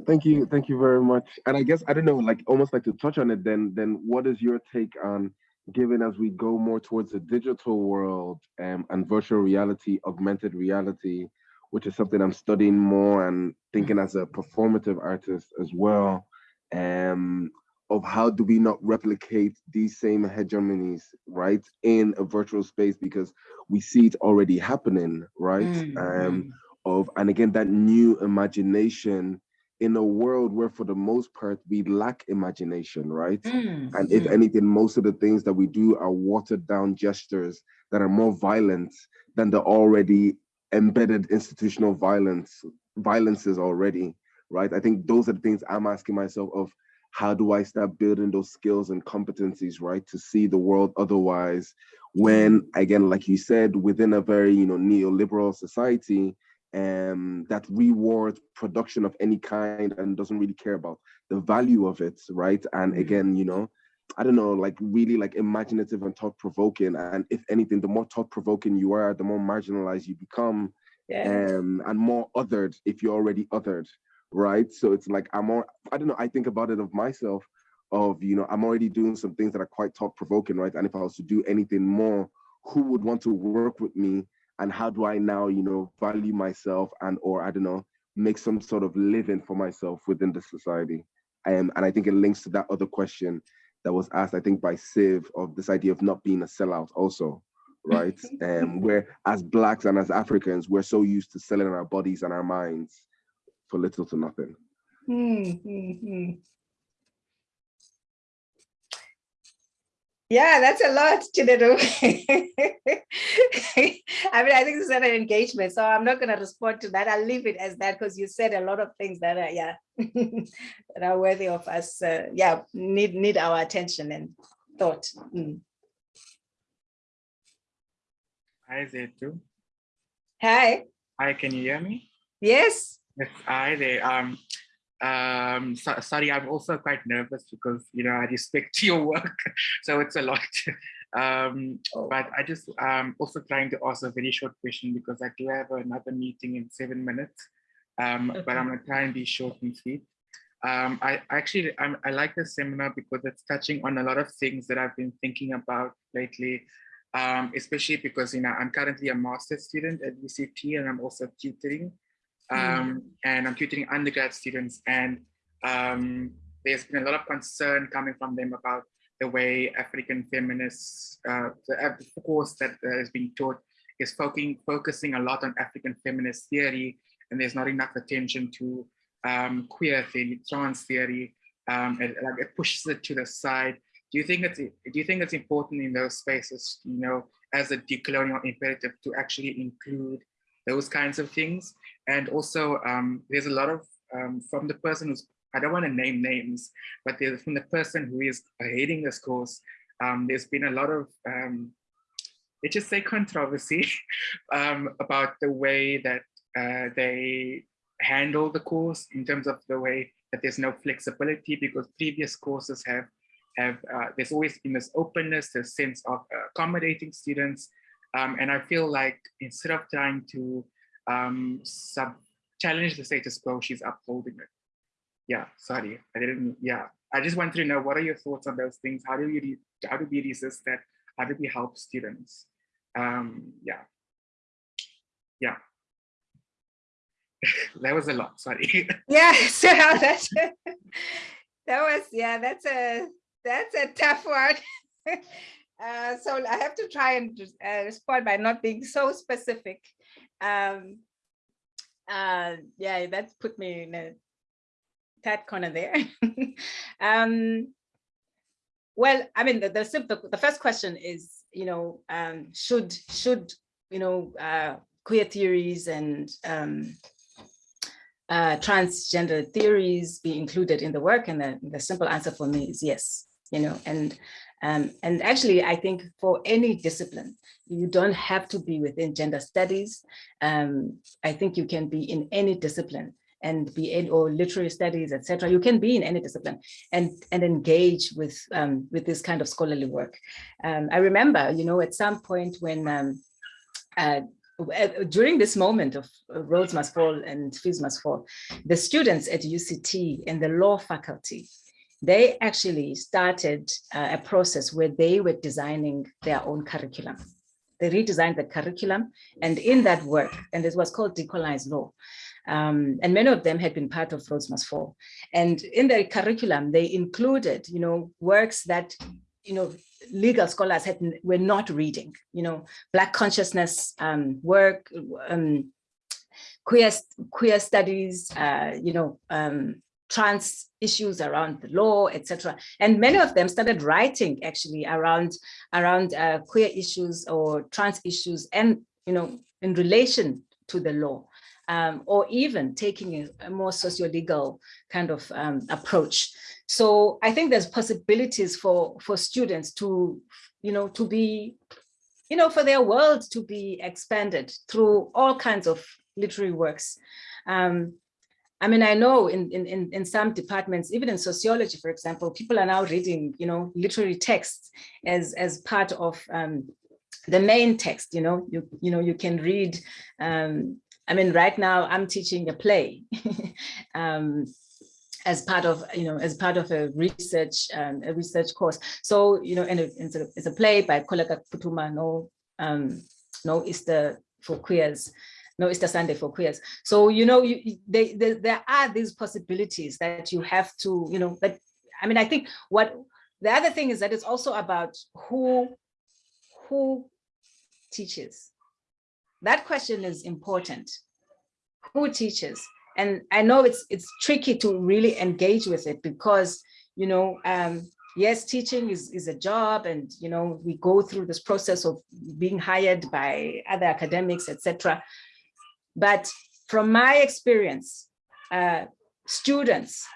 Thank you, thank you very much. And I guess I don't know, like almost like to touch on it. Then, then what is your take on, given as we go more towards the digital world um, and virtual reality, augmented reality, which is something I'm studying more and thinking as a performative artist as well. Um, of how do we not replicate these same hegemonies, right, in a virtual space because we see it already happening, right? Mm -hmm. Um, of and again that new imagination in a world where for the most part we lack imagination right mm, and if mm. anything most of the things that we do are watered down gestures that are more violent than the already embedded institutional violence violences already right i think those are the things i'm asking myself of how do i start building those skills and competencies right to see the world otherwise when again like you said within a very you know neoliberal society um, that rewards production of any kind and doesn't really care about the value of it, right? And Mm-hmm. again, you know, I don't know, like really like imaginative and thought provoking. And if anything, the more thought provoking you are, the more marginalized you become, Yeah. um, and more othered if you're already othered, right? So it's like I'm more, I don't know, I think about it of myself of, you know, I'm already doing some things that are quite thought provoking, right? And if I was to do anything more, who would want to work with me and how do I now, you know, value myself and or I don't know, make some sort of living for myself within the society. Um, and I think it links to that other question that was asked, I think, by Siv of this idea of not being a sellout also, right? um, where as blacks and as Africans, we're so used to selling our bodies and our minds for little to nothing. Hmm, hmm, Yeah, that's a lot, Chinedu. I mean, I think this is an engagement, so I'm not going to respond to that. I'll leave it as that because you said a lot of things that are, yeah, that are worthy of us. Uh, yeah, need need our attention and thought. Mm. Hi, Zethu. Hi. Hi, can you hear me? Yes. Yes, hi there. Um, um, so, sorry, I'm also quite nervous because, you know, I respect your work, so it's a lot. um, Oh. but I just um also trying to ask a very short question because I do have another meeting in seven minutes. Um, but I'm gonna try and be short and sweet. Um, I actually I'm, I like this seminar because it's touching on a lot of things that I've been thinking about lately. Um, especially because you know I'm currently a master's student at UCT and I'm also tutoring um, and I'm tutoring undergrad students and um, there's been a lot of concern coming from them about the way African feminists, uh, the, uh, course that uh, is being taught is focusing, focusing a lot on African feminist theory and there's not enough attention to um, queer theory, trans theory, um, and like it pushes it to the side. Do you think it's do you think it's important in those spaces, you know, as a decolonial imperative to actually include those kinds of things? And also, um, there's a lot of um, from the person who's I don't want to name names, but there's from the person who is hating this course. Um, there's been a lot of um, let's just say controversy um, about the way that uh, they handle the course in terms of the way that there's no flexibility because previous courses have have uh, there's always been this openness, this sense of accommodating students, um, and I feel like instead of trying to um, sub challenge the status quo, she's upholding it. Yeah, sorry, I didn't. Yeah, I just wanted to know what are your thoughts on those things? How do you how do we resist that? How do we help students? Um, yeah, yeah. that was a lot. Sorry. Yeah, so that, that was, yeah, that's a, that's a tough one. Uh, so I have to try and uh, respond by not being so specific. Um, uh, yeah, that put me in a tight corner there. um, well, I mean, the, the, the first question is, you know, um, should, should, you know, uh, queer theories and um, uh, transgender theories be included in the work? And the, the simple answer for me is yes, you know, and um, and actually, I think for any discipline, you don't have to be within gender studies. Um, I think you can be in any discipline and be in or literary studies, etc. You can be in any discipline and and engage with um, with this kind of scholarly work. Um, I remember, you know, at some point when um, uh, during this moment of Rhodes must fall and fees must fall, the students at UCT and the law faculty they actually started uh, a process where they were designing their own curriculum. They redesigned the curriculum and in that work, and this was called decolonized law, um, and many of them had been part of Rhodes Must Fall. And in their curriculum, they included, you know, works that, you know, legal scholars had were not reading, you know, Black consciousness um, work, um, queer, queer studies, uh, you know, um, trans issues around the law, etc. And many of them started writing actually around around uh, queer issues or trans issues, and you know, in relation to the law, um, or even taking a, a more socio-legal kind of um, approach. So I think there's possibilities for for students to, you know, to be, you know, for their world to be expanded through all kinds of literary works. Um, I mean, I know in, in, in, some departments, even in sociology, for example, people are now reading, you know, literary texts as, as part of um, the main text, you know, you, you know, you can read, um, I mean, right now I'm teaching a play um, as part of, you know, as part of a research, um, a research course. So, you know, and it's a, it's play by Koleka Putuma, no, um, no Easter for queers no Easter Sunday for queers. So, you know, you, they, they, there are these possibilities that you have to, you know, but I mean, I think what the other thing is that it's also about who, who teaches. That question is important. Who teaches? And I know it's it's tricky to really engage with it because, you know, um, yes, teaching is, is a job and, you know, we go through this process of being hired by other academics, etc. But from my experience, uh, students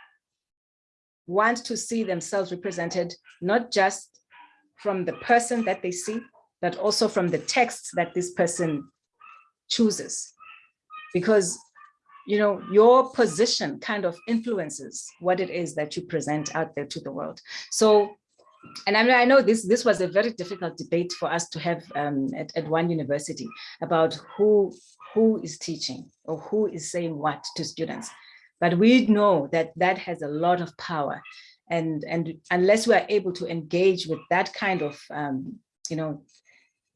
want to see themselves represented, not just from the person that they see, but also from the texts that this person chooses. Because, you know, your position kind of influences what it is that you present out there to the world. So, and I mean, I know this, this was a very difficult debate for us to have um, at, at one university about who who is teaching or who is saying what to students. But we know that that has a lot of power. And, and unless we are able to engage with that kind of, um, you know,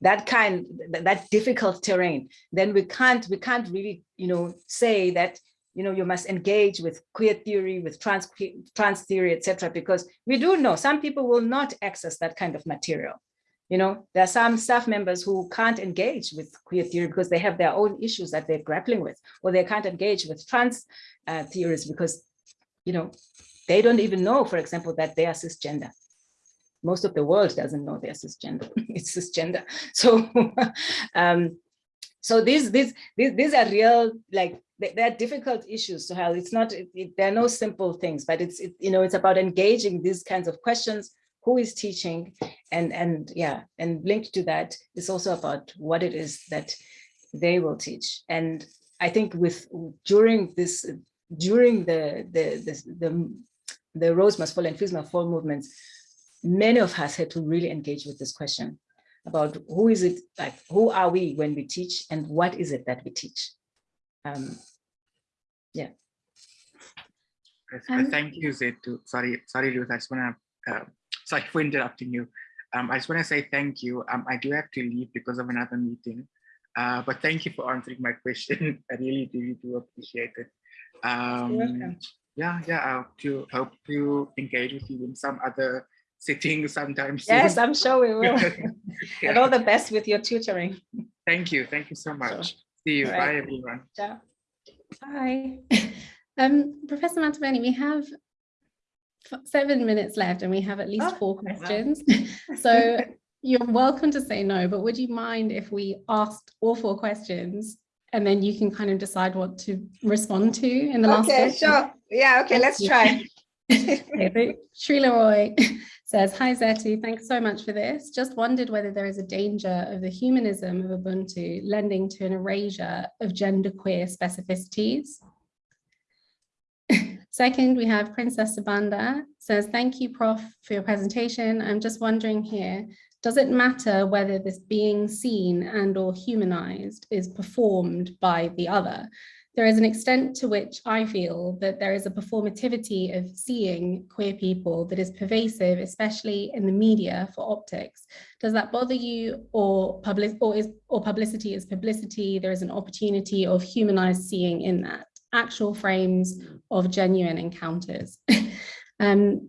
that kind, that difficult terrain, then we can't, we can't really, you know, say that, you know, you must engage with queer theory, with trans, trans theory, etc. Because we do know some people will not access that kind of material. You know, there are some staff members who can't engage with queer theory because they have their own issues that they're grappling with, or they can't engage with trans uh, theories because, you know, they don't even know, for example, that they are cisgender. Most of the world doesn't know they're cisgender. it's cisgender. So, um, so these these these these are real like they're difficult issues to have. It's not it, it, there are no simple things, but it's it, you know it's about engaging these kinds of questions who is teaching and and yeah and linked to that is also about what it is that they will teach. And i think with during this during the the the the, the Rhodes must fall and fees must fall movements many of us had to really engage with this question about who is it like who are we when we teach and what is it that we teach? Um yeah. Um, thank you Zethu. sorry sorry Ruth i just want to uh, sorry for interrupting you. Um, I just want to say thank you. Um, I do have to leave because of another meeting, uh, but thank you for answering my question. I really, really do appreciate it. Um, yeah, yeah, I hope to, hope to engage with you in some other sitting sometime soon. Yes, I'm sure we will. yeah. And all the best with your tutoring. Thank you. Thank you so much. Sure. See you. Right. Bye, everyone. Ciao. Bye. Um, Professor Matebeni, we have seven minutes left and we have at least oh, four questions. Wow. so you're welcome to say no, but would you mind if we asked all four questions and then you can kind of decide what to respond to in the last Okay, sure. Yeah, okay, let's try. okay, so Roy says, Hi Zethu, thanks so much for this. Just wondered whether there is a danger of the humanism of Ubuntu lending to an erasure of genderqueer specificities. Second, we have Princess Sabanda says, thank you, Prof, for your presentation. I'm just wondering here, does it matter whether this being seen and or humanized is performed by the other? There is an extent to which I feel that there is a performativity of seeing queer people that is pervasive, especially in the media for optics. Does that bother you or, public, or, is, or publicity is publicity? There is an opportunity of humanized seeing in that actual frames of genuine encounters. um,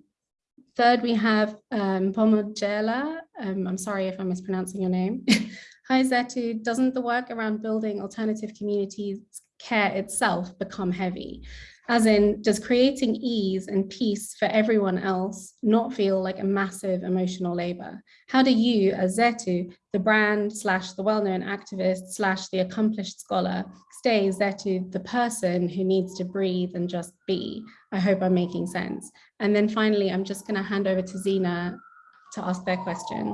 third, we have um, Pomodjela. Um, I'm sorry if I'm mispronouncing your name. Hi Zethu, doesn't the work around building alternative communities care itself become heavy? As in, does creating ease and peace for everyone else not feel like a massive emotional labor? How do you, as Zethu, the brand slash the well-known activist slash the accomplished scholar, stay Zethu, the person who needs to breathe and just be? I hope I'm making sense. And then finally, I'm just gonna hand over to Zena to ask their question.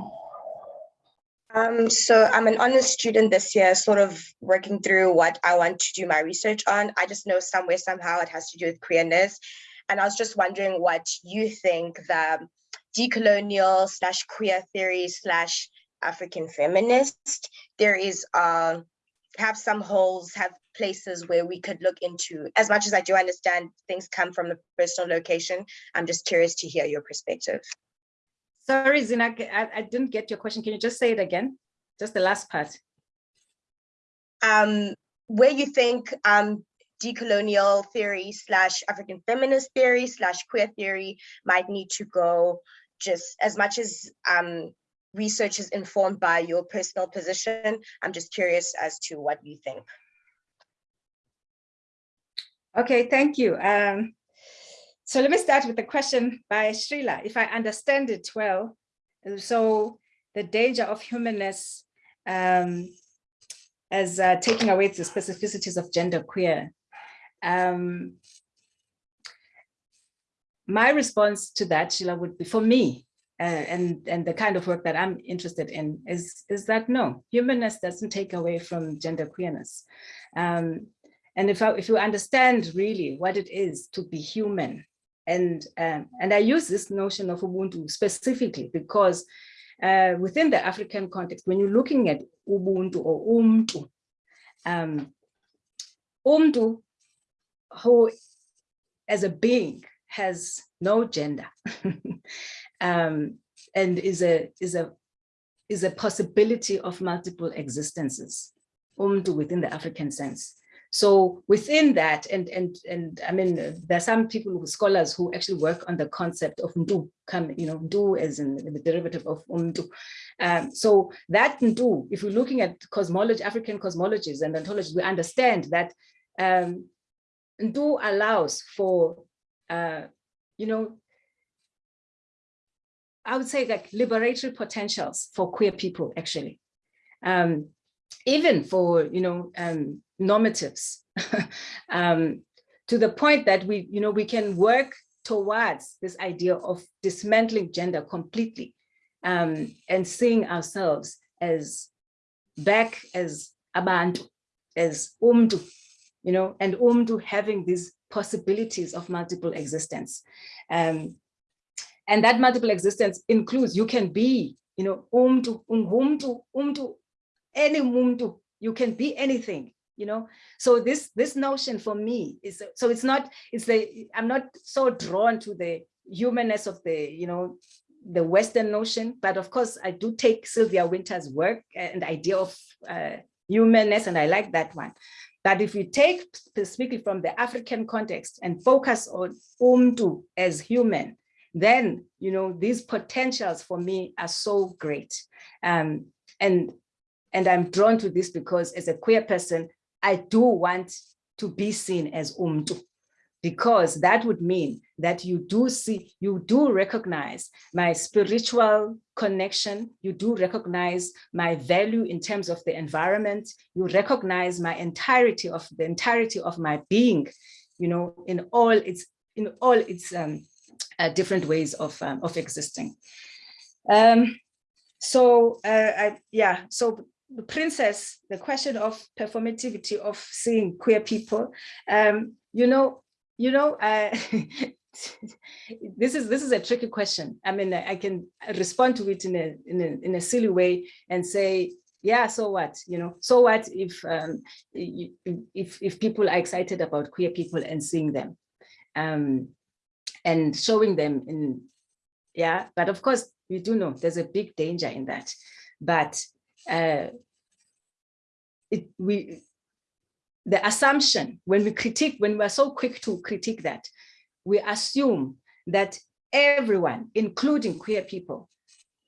Um, so I'm an honors student this year, sort of working through what I want to do my research on. I just know somewhere, somehow it has to do with queerness. And I was just wondering what you think the decolonial slash queer theory slash African feminist theories are, have some holes, have places where we could look into. As much as I do understand things come from a personal location, I'm just curious to hear your perspective. Sorry, Zina, I, I didn't get your question. Can you just say it again? Just the last part. Um, where you think um, decolonial theory slash African feminist theory slash queer theory might need to go just as much as um, research is informed by your personal position. I'm just curious as to what you think. Okay, thank you. Um, so let me start with the question by Srila, if I understand it well. So the danger of humanness um, as uh, taking away the specificities of gender queer. Um, my response to that, Sheila, would be for me, uh, and, and the kind of work that I'm interested in is, is that no, humanness doesn't take away from gender queerness. Um, and if, I, if you understand really what it is to be human, and, um, and I use this notion of Ubuntu specifically because uh, within the African context, when you're looking at Ubuntu or Umtu, um, Umtu, who as a being has no gender um, and is a, is, a, is a possibility of multiple existences, Umtu within the African sense. So within that, and and and I mean, there are some people, scholars who actually work on the concept of ndu, come, you know, ndu as in the derivative of umdu. Um, so that ndu, if we're looking at cosmology, African cosmologies and ontologies, we understand that um, ndu allows for, uh, you know, I would say like liberatory potentials for queer people, actually. Um, even for, you know, um, normatives um, to the point that we, you know, we can work towards this idea of dismantling gender completely um, and seeing ourselves as back as abantu, as umdu, you know, and umdu having these possibilities of multiple existence. Um, and that multiple existence includes, you can be, you know, umdu, umdu, umdu, any umdu, you can be anything you know? So this this notion for me is so it's not it's the i'm not so drawn to the humanness of the you know the western notion but of course i do take sylvia Wynter's work and idea of uh, humanness and i like that one. But if you take specifically from the african context and focus on umtu as human then you know these potentials for me are so great. Um, and and I'm drawn to this because as a queer person, I do want to be seen as umtu because that would mean that you do see, you do recognize my spiritual connection, you do recognize my value in terms of the environment, you recognize my entirety of the entirety of my being, you know, in all its in all its um, uh, different ways of um, of existing. Um, so uh, I, yeah, so princess, the question of performativity of seeing queer people, um, you know, you know, uh, this is this is a tricky question. I mean, I can respond to it in a in a in a silly way and say, yeah, so what? You know, so what if um, if if people are excited about queer people and seeing them, um, and showing them in, yeah. But of course, we do know there's a big danger in that. But uh, it, we, the assumption when we critique, when we're so quick to critique that, we assume that everyone, including queer people,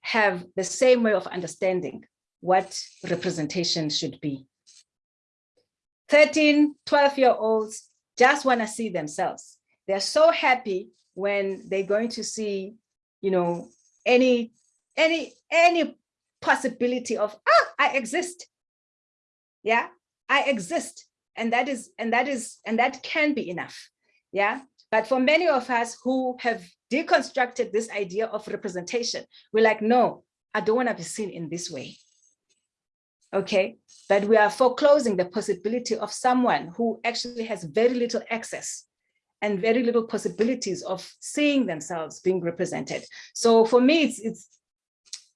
have the same way of understanding what representation should be. 13, 12 year olds just want to see themselves. They're so happy when they're going to see, you know, any, any, any possibility of, ah, I exist. Yeah, I exist. And that is, and that is, and that can be enough. Yeah. But for many of us who have deconstructed this idea of representation, we're like, no, I don't want to be seen in this way. okay, that we are foreclosing the possibility of someone who actually has very little access and very little possibilities of seeing themselves being represented. So for me, it's, it's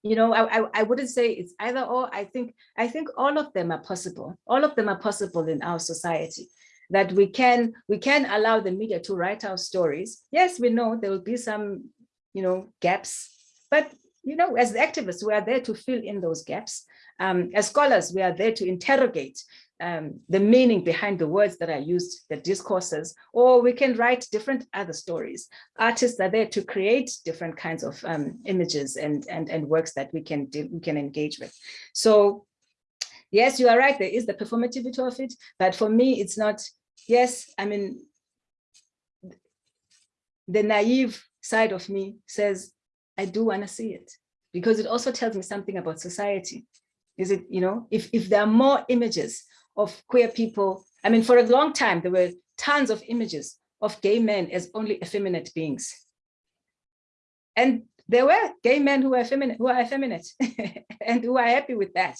you know, I, I, I wouldn't say it's either or, I think, I think all of them are possible. All of them are possible in our society that we can, we can allow the media to write our stories. Yes, we know there will be some, you know, gaps, but you know, as activists, we are there to fill in those gaps. Um, as scholars, we are there to interrogate um, the meaning behind the words that are used, the discourses, or we can write different other stories. Artists are there to create different kinds of um, images and, and, and works that we can, do, we can engage with. So yes, you are right, there is the performativity of it, but for me, it's not, yes, I mean, the naive side of me says, I do want to see it because it also tells me something about society. Is it, you know, if, if there are more images of queer people. I mean, for a long time, there were tons of images of gay men as only effeminate beings. And there were gay men who were effeminate, who are effeminate and who are happy with that.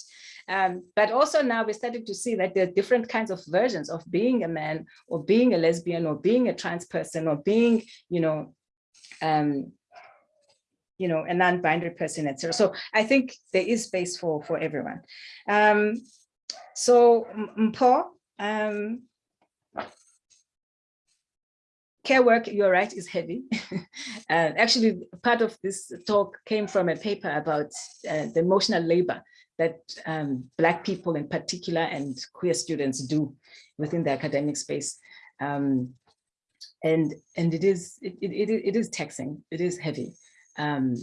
Um, but also now we're starting to see that there are different kinds of versions of being a man or being a lesbian or being a trans person or being, you know, um, you know, a non-binary person, etc. So I think there is space for, for everyone. Um, so Mpho, um, care work, you're right, is heavy. uh, actually, part of this talk came from a paper about uh, the emotional labor that um, Black people in particular and queer students do within the academic space. Um, and and it is it, it, it is taxing, it is heavy. Um,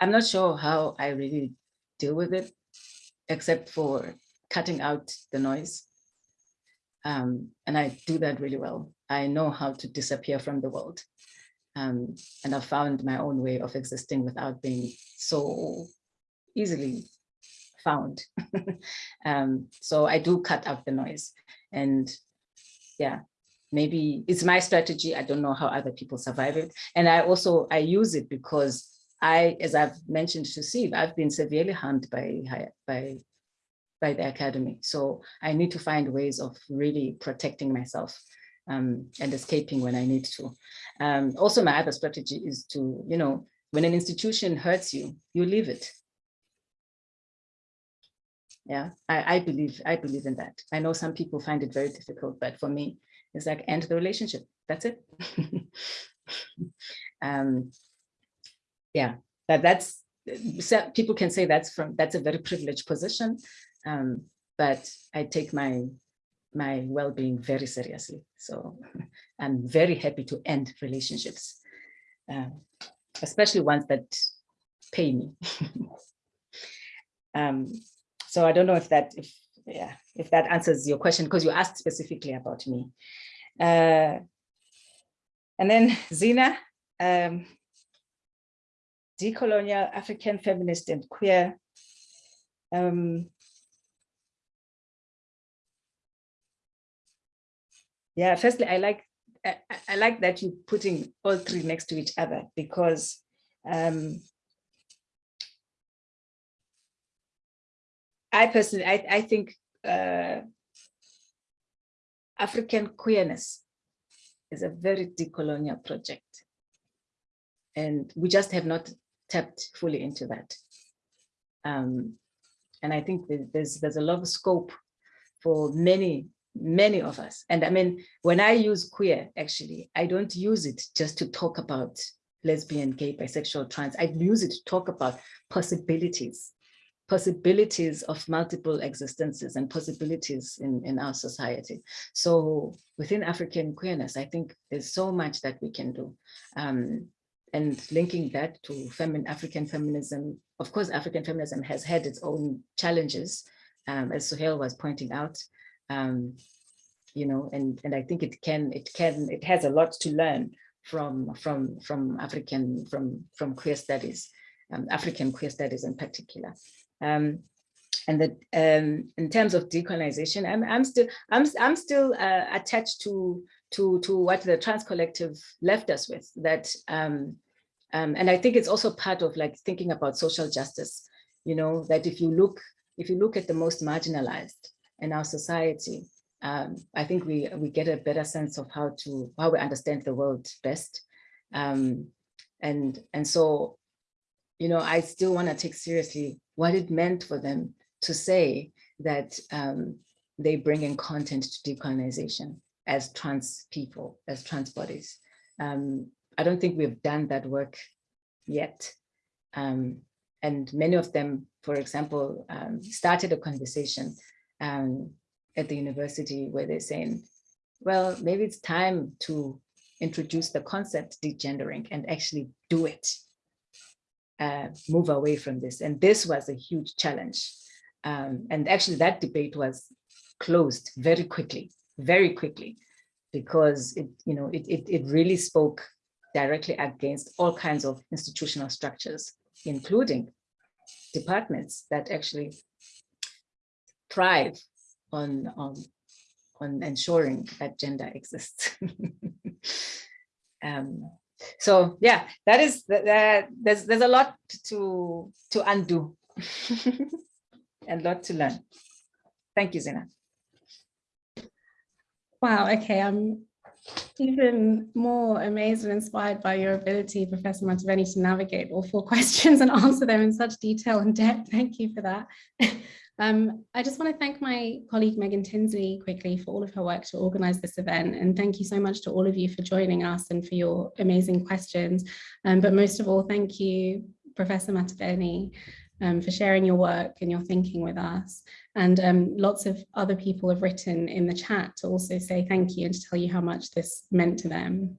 I'm not sure how I really deal with it except for cutting out the noise. Um, and I do that really well. I know how to disappear from the world. Um, and I've found my own way of existing without being so easily found. um, so I do cut out the noise. And yeah, maybe it's my strategy. I don't know how other people survive it. And I also, I use it because I, as I've mentioned to Steve, I've been severely harmed by, by, by the academy. So I need to find ways of really protecting myself um, and escaping when I need to. Um, also, my other strategy is to, you know, when an institution hurts you, you leave it. Yeah, I, I believe I believe in that. I know some people find it very difficult, but for me, it's like end the relationship. That's it. um, yeah, that that's people can say that's from that's a very privileged position, um, but I take my my well-being very seriously. So I'm very happy to end relationships, um, especially ones that pay me. um, so I don't know if that if yeah if that answers your question because you asked specifically about me. Uh, and then Zina, um, decolonial African feminist and queer. Um, yeah, firstly, I like I, I, like that you're putting all three next to each other because um, I personally, I, I think uh, African queerness is a very decolonial project. And we just have not tapped fully into that. Um, and I think there's there's a lot of scope for many, many of us. And I mean, when I use queer, actually, I don't use it just to talk about lesbian, gay, bisexual, trans. I use it to talk about possibilities, possibilities of multiple existences and possibilities in, in our society. So within African queerness, I think there's so much that we can do. Um, and linking that to femin African feminism, of course, African feminism has had its own challenges, um, as Suhail was pointing out, um, you know, and, and I think it can, it can, it has a lot to learn from, from, from African, from, from queer studies, um, African queer studies in particular. Um, and that um, in terms of decolonization, I'm, I'm still, I'm, I'm still uh, attached to to, to what the trans collective left us with that, um, um, and I think it's also part of like thinking about social justice, you know, that if you look, if you look at the most marginalized in our society, um, I think we we get a better sense of how to how we understand the world best. Um, and and so, you know, I still want to take seriously what it meant for them to say that um, they bring in content to decolonization as trans people, as trans bodies. Um, I don't think we've done that work yet. Um, and many of them, for example, um, started a conversation um, at the university where they're saying, well, maybe it's time to introduce the concept degendering and actually do it, uh, move away from this. And this was a huge challenge. Um, and actually that debate was closed very quickly, very quickly, because it, you know, it, it, it really spoke directly against all kinds of institutional structures, including departments that actually thrive on, on, on ensuring that gender exists. um, so yeah, that is that. There's there's a lot to to undo, and a lot to learn. Thank you, Zina. Wow, okay, I'm even more amazed and inspired by your ability, Professor Matebeni, to navigate all four questions and answer them in such detail and depth. Thank you for that. um, I just want to thank my colleague Megan Tinsley quickly for all of her work to organize this event. And thank you so much to all of you for joining us and for your amazing questions. Um, but most of all, thank you, Professor Matebeni, um, for sharing your work and your thinking with us. And um, lots of other people have written in the chat to also say thank you and to tell you how much this meant to them.